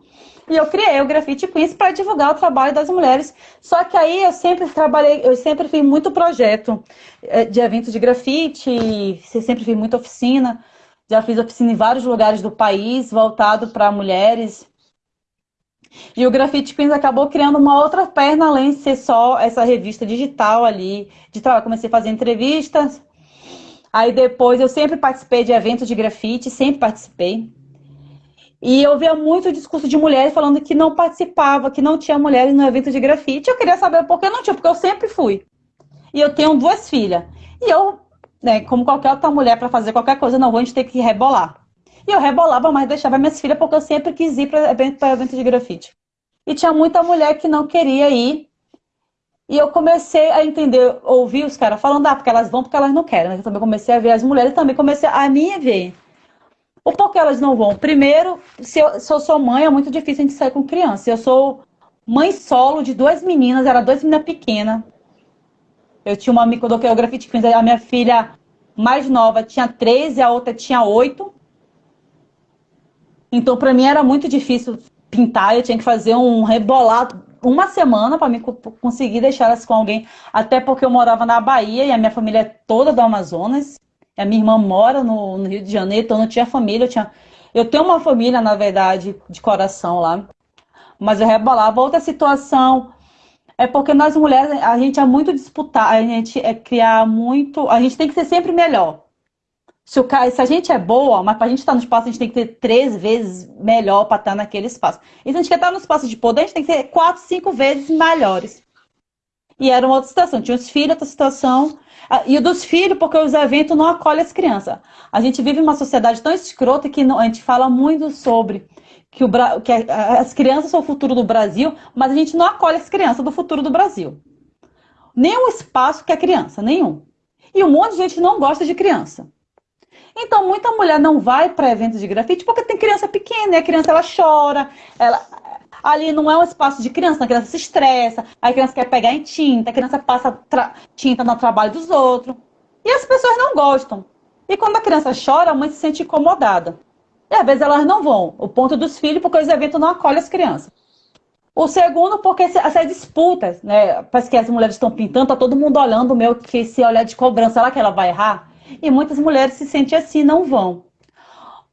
Speaker 2: E eu criei o Grafite Queens para divulgar o trabalho das mulheres. Só que aí eu sempre trabalhei, eu sempre fiz muito projeto eh, de eventos de grafite, sempre fiz muita oficina. Já fiz oficina em vários lugares do país, voltado para mulheres. E o Graffiti Queens acabou criando uma outra perna, além de ser só essa revista digital ali, de trabalho. Comecei a fazer entrevistas. Aí depois eu sempre participei de eventos de grafite, sempre participei. E eu via muito discurso de mulheres falando que não participava, que não tinha mulheres no evento de grafite. Eu queria saber por que não tinha, porque eu sempre fui. E eu tenho duas filhas. E eu né, como qualquer outra mulher para fazer qualquer coisa, não vou, a gente ter que rebolar. E eu rebolava, mas deixava minhas filhas porque eu sempre quis ir para evento, evento de grafite. E tinha muita mulher que não queria ir. E eu comecei a entender, ouvir os caras falando, ah, porque elas vão porque elas não querem. Mas eu também comecei a ver as mulheres, também comecei a me ver. O porquê elas não vão? Primeiro, se eu, se eu sou mãe, é muito difícil a gente sair com criança. Eu sou mãe solo de duas meninas, era duas meninas pequenas. Eu tinha uma o grafite queens, a minha filha mais nova tinha 13, a outra tinha 8. Então, para mim era muito difícil pintar, eu tinha que fazer um rebolado uma semana para mim conseguir deixar elas com alguém, até porque eu morava na Bahia e a minha família é toda do Amazonas. A minha irmã mora no, no Rio de Janeiro, então não tinha família, eu tinha eu tenho uma família, na verdade, de coração lá. mas eu rebolava. Outra situação é porque nós mulheres, a gente é muito disputar, a gente é criar muito, a gente tem que ser sempre melhor. Se, o, se a gente é boa, mas para a gente estar no espaço, a gente tem que ter três vezes melhor para estar naquele espaço. E se a gente quer estar no espaço de poder, a gente tem que ter quatro, cinco vezes melhores. E era uma outra situação. Tinha os filhos, outra situação. Ah, e o dos filhos, porque os eventos não acolhem as crianças. A gente vive uma sociedade tão escrota que não, a gente fala muito sobre que, o, que as crianças são o futuro do Brasil, mas a gente não acolhe as crianças do futuro do Brasil. Nenhum espaço que é criança, nenhum. E um monte de gente não gosta de criança. Então, muita mulher não vai para eventos de grafite porque tem criança pequena, e a criança ela chora, ela, ali não é um espaço de criança, a criança se estressa, a criança quer pegar em tinta, a criança passa tinta no trabalho dos outros. E as pessoas não gostam. E quando a criança chora, a mãe se sente incomodada. E às vezes elas não vão. O ponto dos filhos, porque os eventos não acolhem as crianças. O segundo, porque essas disputas, né? Parece que as mulheres estão pintando, tá todo mundo olhando o meu, que se olhar de cobrança, será que ela vai errar? E muitas mulheres se sentem assim, não vão.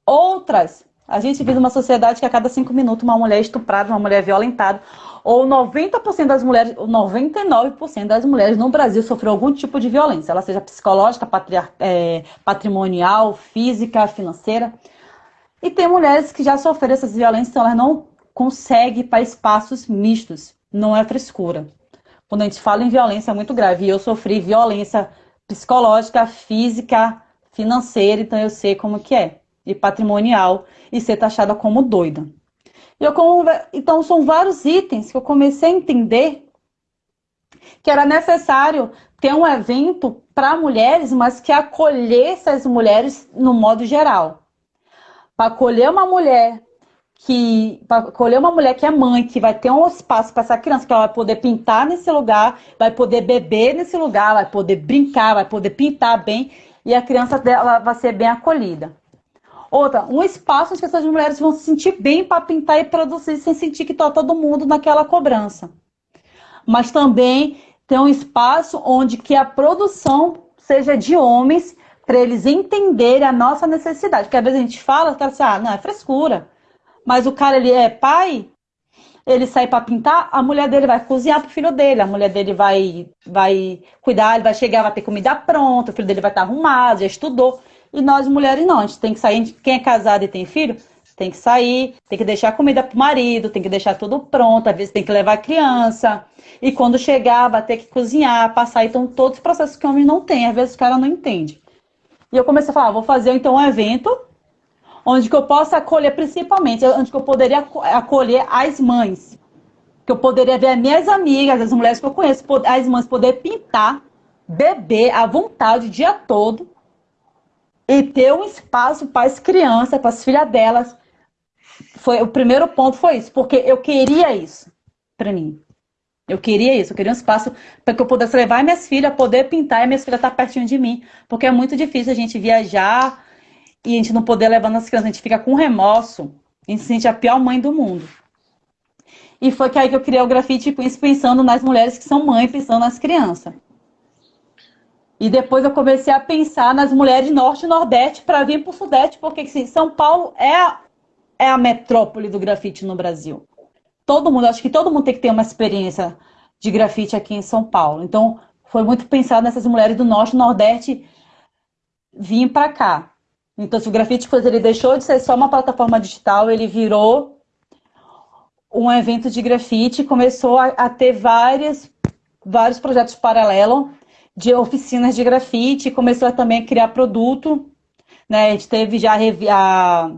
Speaker 2: Outras a gente vive numa sociedade que a cada cinco minutos uma mulher é estuprada, uma mulher é violentada. Ou 90% das mulheres, 99% das mulheres no Brasil sofreu algum tipo de violência, ela seja psicológica, é, patrimonial, física, financeira. E tem mulheres que já sofreram essas violências, então elas não conseguem para espaços mistos. Não é frescura. Quando a gente fala em violência é muito grave. E eu sofri violência psicológica, física, financeira, então eu sei como que é e patrimonial e ser taxada como doida. Como, então, são vários itens que eu comecei a entender que era necessário ter um evento para mulheres, mas que acolhesse as mulheres no modo geral. Para acolher uma mulher que para acolher uma mulher que é mãe, que vai ter um espaço para essa criança, que ela vai poder pintar nesse lugar, vai poder beber nesse lugar, vai poder brincar, vai poder pintar bem, e a criança dela vai ser bem acolhida. Outra, um espaço onde essas mulheres vão se sentir bem para pintar e produzir sem sentir que está todo mundo naquela cobrança. Mas também tem um espaço onde que a produção seja de homens para eles entenderem a nossa necessidade. Porque às vezes a gente fala, cara, assim, ah, não, é frescura. Mas o cara, ele é pai, ele sai para pintar, a mulher dele vai cozinhar pro filho dele, a mulher dele vai, vai cuidar, ele vai chegar, vai ter comida pronta, o filho dele vai estar arrumado, já estudou. E nós mulheres não, a gente tem que sair, quem é casado e tem filho, tem que sair, tem que deixar comida pro marido, tem que deixar tudo pronto, às vezes tem que levar a criança. E quando chegar, vai ter que cozinhar, passar. Então, todos os processos que o homem não tem, às vezes o cara não entende. E eu comecei a falar, vou fazer então um evento onde que eu possa acolher, principalmente, onde que eu poderia acolher as mães. Que eu poderia ver as minhas amigas, as mulheres que eu conheço, as mães poder pintar, beber à vontade o dia todo e ter um espaço para as crianças, para as filhas delas. Foi, o primeiro ponto foi isso, porque eu queria isso para mim. Eu queria isso, eu queria um espaço para que eu pudesse levar minhas filhas, poder pintar e minhas filhas estar tá pertinho de mim. Porque é muito difícil a gente viajar e a gente não poder levar as crianças, a gente fica com remorso. A gente se sente a pior mãe do mundo. E foi que aí que eu criei o grafite Queens pensando nas mulheres que são mães, pensando nas crianças. E depois eu comecei a pensar nas mulheres norte e nordeste para vir para o sudeste, porque assim, São Paulo é a, é a metrópole do grafite no Brasil. Todo mundo, acho que todo mundo tem que ter uma experiência de grafite aqui em São Paulo. Então, foi muito pensado nessas mulheres do norte e nordeste vir para cá. Então, se o grafite coisa ele deixou de ser só uma plataforma digital, ele virou um evento de grafite, começou a, a ter várias, vários projetos paralelos de oficinas de grafite, começou também a criar produto, né? A gente teve já a,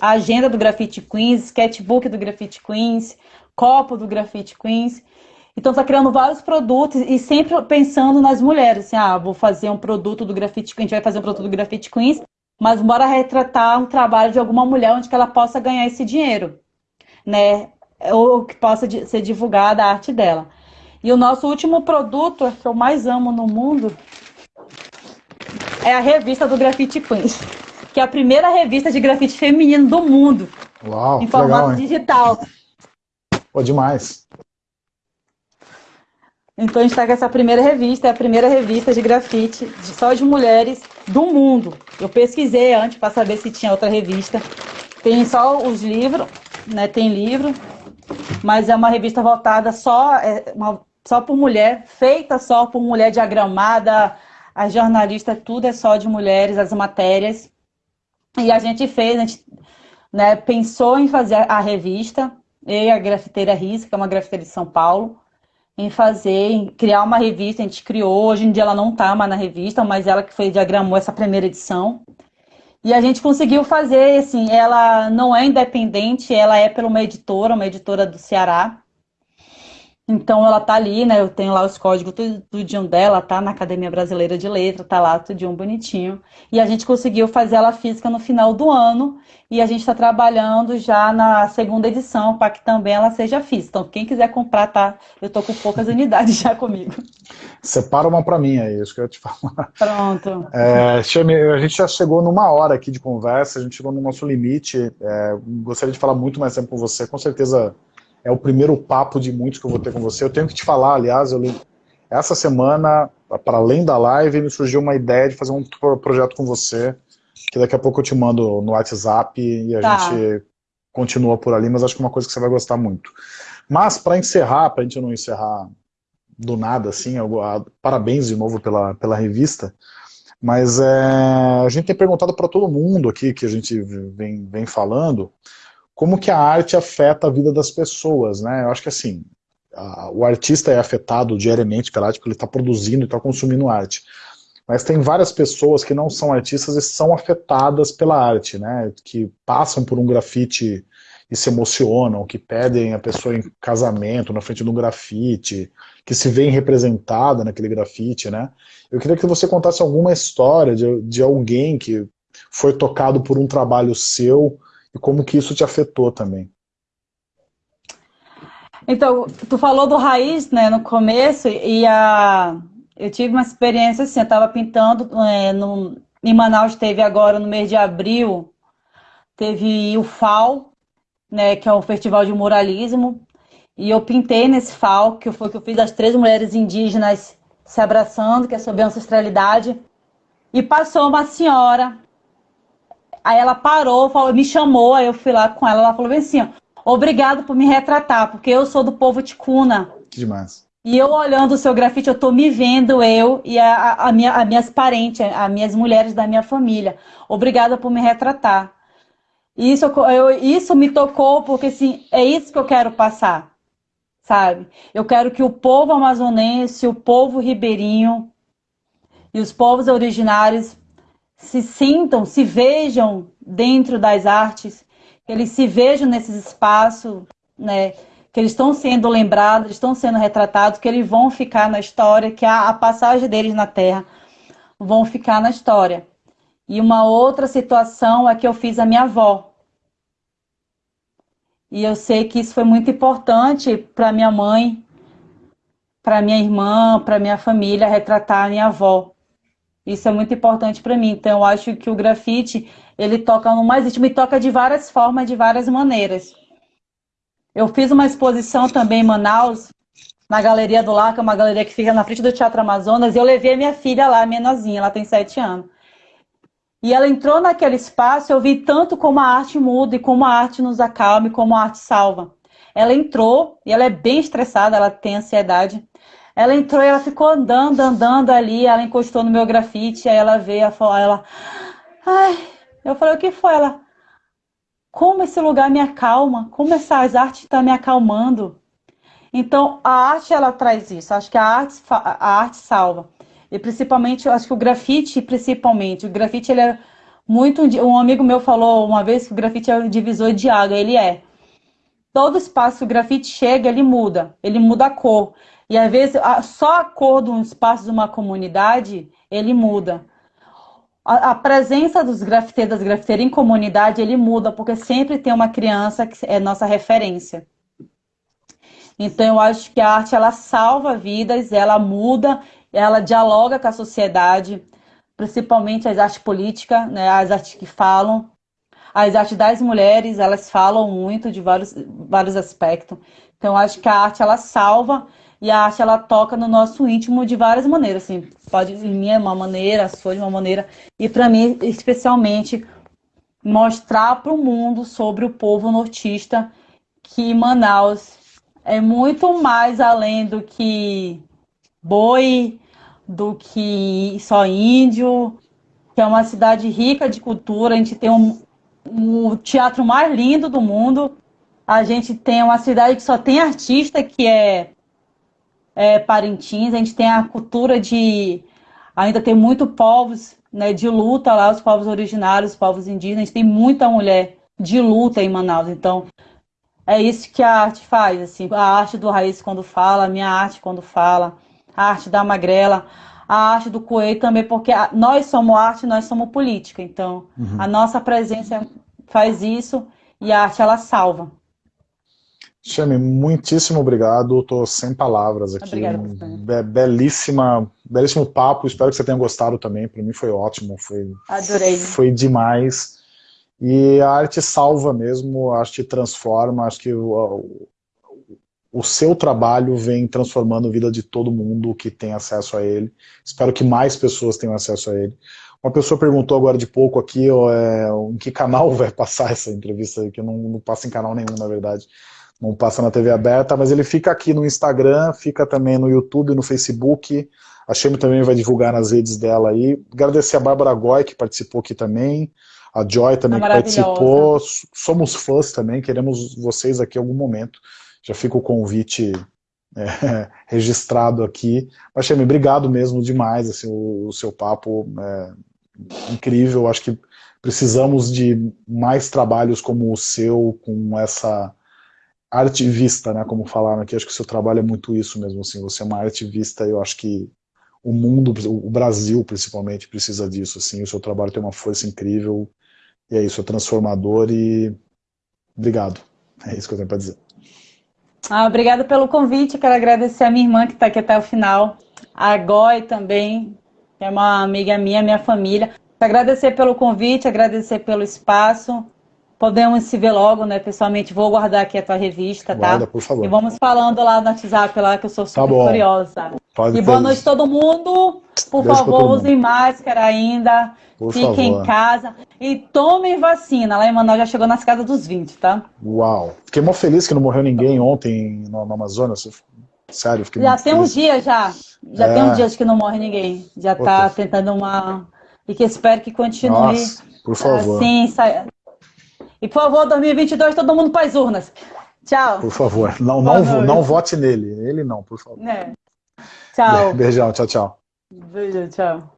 Speaker 2: a agenda do Grafite Queens, sketchbook do Grafite Queens, copo do Grafite Queens. Então está criando vários produtos e sempre pensando nas mulheres, assim, ah, vou fazer um produto do Grafite Queens, a gente vai fazer um produto do Grafite Queens, mas bora retratar um trabalho de alguma mulher onde que ela possa ganhar esse dinheiro, né? Ou que possa ser divulgada a arte dela. E o nosso último produto, que eu mais amo no mundo, é a revista do Grafite Queens, que é a primeira revista de grafite feminino do mundo.
Speaker 1: Uau,
Speaker 2: em formato legal, digital.
Speaker 1: Pô, demais.
Speaker 2: Então a gente está com essa primeira revista, é a primeira revista de grafite de, só de mulheres do mundo. Eu pesquisei antes para saber se tinha outra revista. Tem só os livros, né? Tem livro, mas é uma revista voltada só, é uma, só por mulher, feita só por mulher diagramada, a jornalista, tudo é só de mulheres, as matérias. E a gente fez, a gente né, pensou em fazer a revista, eu e a grafiteira Risca, que é uma grafiteira de São Paulo, em fazer, em criar uma revista, a gente criou, hoje em dia ela não está mais na revista, mas ela que foi diagramou essa primeira edição. E a gente conseguiu fazer, assim, ela não é independente, ela é pela uma editora, uma editora do Ceará. Então ela tá ali, né? Eu tenho lá os códigos tudo, tudinho dela, tá na Academia Brasileira de Letra, tá lá tudinho bonitinho. E a gente conseguiu fazer ela física no final do ano e a gente está trabalhando já na segunda edição para que também ela seja física. Então quem quiser comprar, tá? Eu tô com poucas unidades já comigo.
Speaker 1: Separa uma para mim aí, isso que eu ia te falar.
Speaker 2: Pronto.
Speaker 1: É, a gente já chegou numa hora aqui de conversa, a gente chegou no nosso limite. É, gostaria de falar muito mais tempo com você, com certeza é o primeiro papo de muitos que eu vou ter com você. Eu tenho que te falar, aliás, eu li... essa semana, para além da live, me surgiu uma ideia de fazer um projeto com você, que daqui a pouco eu te mando no WhatsApp e a tá. gente continua por ali, mas acho que é uma coisa que você vai gostar muito. Mas, para encerrar, para a gente não encerrar do nada, assim, eu, parabéns de novo pela, pela revista, mas é, a gente tem perguntado para todo mundo aqui, que a gente vem, vem falando, como que a arte afeta a vida das pessoas, né? Eu acho que assim, a, o artista é afetado diariamente pela arte porque ele está produzindo e está consumindo arte. Mas tem várias pessoas que não são artistas e são afetadas pela arte, né? Que passam por um grafite e se emocionam, que pedem a pessoa em casamento na frente de um grafite, que se veem representada naquele grafite, né? Eu queria que você contasse alguma história de, de alguém que foi tocado por um trabalho seu e como que isso te afetou também.
Speaker 2: Então, tu falou do raiz, né, no começo, e a... eu tive uma experiência assim, eu estava pintando é, no... em Manaus, teve agora no mês de abril, teve o FAO, né, que é o Festival de Muralismo, e eu pintei nesse FAO, que foi que eu fiz as três mulheres indígenas se abraçando, que é sobre ancestralidade, e passou uma senhora Aí ela parou, falou, me chamou, aí eu fui lá com ela, ela falou assim, ó, obrigado por me retratar, porque eu sou do povo ticuna.
Speaker 1: Que demais.
Speaker 2: E eu olhando o seu grafite, eu tô me vendo, eu e a, a minha, as minhas parentes, as minhas mulheres da minha família. Obrigada por me retratar. Isso, eu, isso me tocou, porque assim, é isso que eu quero passar, sabe? Eu quero que o povo amazonense, o povo ribeirinho e os povos originários se sintam, se vejam dentro das artes, que eles se vejam nesses espaços, né, que eles estão sendo lembrados, estão sendo retratados, que eles vão ficar na história, que a, a passagem deles na Terra vão ficar na história. E uma outra situação é que eu fiz a minha avó. E eu sei que isso foi muito importante para minha mãe, para minha irmã, para minha família, retratar a minha avó. Isso é muito importante para mim. Então, eu acho que o grafite, ele toca no mais íntimo e toca de várias formas, de várias maneiras. Eu fiz uma exposição também em Manaus, na Galeria do Lar, que é uma galeria que fica na frente do Teatro Amazonas, e eu levei a minha filha lá, menorzinha, ela tem sete anos. E ela entrou naquele espaço, eu vi tanto como a arte muda e como a arte nos acalma e como a arte salva. Ela entrou, e ela é bem estressada, ela tem ansiedade. Ela entrou e ela ficou andando, andando ali, ela encostou no meu grafite, aí ela veio, ela, ela ai, eu falei, o que foi? Ela, como esse lugar me acalma, como essas artes estão tá me acalmando. Então, a arte, ela traz isso, acho que a arte, a arte salva. E principalmente, eu acho que o grafite, principalmente, o grafite, ele é muito... Um amigo meu falou uma vez que o grafite é o divisor de água, ele é. Todo espaço que o grafite chega, ele muda, ele muda a cor. E às vezes só a cor de um espaço de uma comunidade, ele muda. A, a presença dos grafiteiros, das grafiteiras em comunidade, ele muda, porque sempre tem uma criança que é nossa referência. Então eu acho que a arte ela salva vidas, ela muda, ela dialoga com a sociedade, principalmente as artes políticas, né, as artes que falam. As artes das mulheres, elas falam muito de vários, vários aspectos. Então, acho que a arte, ela salva e a arte ela toca no nosso íntimo de várias maneiras, assim, pode em mim é uma maneira, a sua de uma maneira, e para mim especialmente mostrar para o mundo sobre o povo nortista que Manaus é muito mais além do que boi, do que só índio, que é uma cidade rica de cultura. A gente tem um, o teatro mais lindo do mundo. A gente tem uma cidade que só tem artista, que é, é Parintins. A gente tem a cultura de. Ainda tem muito povos né, de luta lá, os povos originários, os povos indígenas. A gente tem muita mulher de luta em Manaus. Então, é isso que a arte faz. Assim, a arte do Raiz quando fala, a minha arte quando fala a arte da magrela, a arte do coelho também, porque nós somos arte, nós somos política. Então, uhum. a nossa presença faz isso e a arte ela salva.
Speaker 1: Chame, muitíssimo obrigado. Estou sem palavras aqui. Obrigada, Be belíssima, belíssimo papo. Espero que você tenha gostado também. Para mim foi ótimo. Foi,
Speaker 2: Adorei.
Speaker 1: Foi demais. E a arte salva mesmo, a arte transforma. Acho que o, o seu trabalho vem transformando a vida de todo mundo que tem acesso a ele. Espero que mais pessoas tenham acesso a ele. Uma pessoa perguntou agora de pouco aqui ó, é, em que canal vai passar essa entrevista, que não, não passa em canal nenhum, na verdade. Não passa na TV aberta, mas ele fica aqui no Instagram, fica também no YouTube, no Facebook. A Chame também vai divulgar nas redes dela aí. Agradecer a Bárbara Goy, que participou aqui também. A Joy também, que participou. Somos fãs também, queremos vocês aqui em algum momento já fica o convite é, registrado aqui. Mas, Chame, obrigado mesmo demais, assim, o, o seu papo é incrível, acho que precisamos de mais trabalhos como o seu, com essa artivista, né, como falaram aqui, acho que o seu trabalho é muito isso mesmo, assim, você é uma artivista, eu acho que o mundo, o Brasil principalmente precisa disso, assim, o seu trabalho tem uma força incrível, e é isso, é transformador e obrigado, é isso que eu tenho para dizer.
Speaker 2: Ah, obrigada pelo convite. Quero agradecer a minha irmã que está aqui até o final, a Goi também, que é uma amiga minha, minha família. Agradecer pelo convite, agradecer pelo espaço. Podemos se ver logo, né, pessoalmente. Vou guardar aqui a tua revista, tá?
Speaker 1: Guarda, por favor.
Speaker 2: E vamos falando lá no WhatsApp, lá, que eu sou tá super tá curiosa. Pode e boa noite todo mundo. Por favor, usem máscara ainda. Por Fiquem favor. em casa. E tomem vacina. Lá em Manaus já chegou nas casas dos 20, tá?
Speaker 1: Uau. Fiquei mó feliz que não morreu ninguém ontem no, no Amazonas. Sério, fiquei
Speaker 2: Já tem uns dias já. Já é. tem uns dias que não morre ninguém. Já Pô, tá tentando uma... E que espero que continue Nossa,
Speaker 1: por favor.
Speaker 2: assim. Sa... E por favor, 2022, todo mundo para as urnas. Tchau.
Speaker 1: Por favor, não, não, não vote nele. Ele não, por favor. É.
Speaker 2: Tchau.
Speaker 1: Beijão, tchau, tchau.
Speaker 2: Beijo, tchau.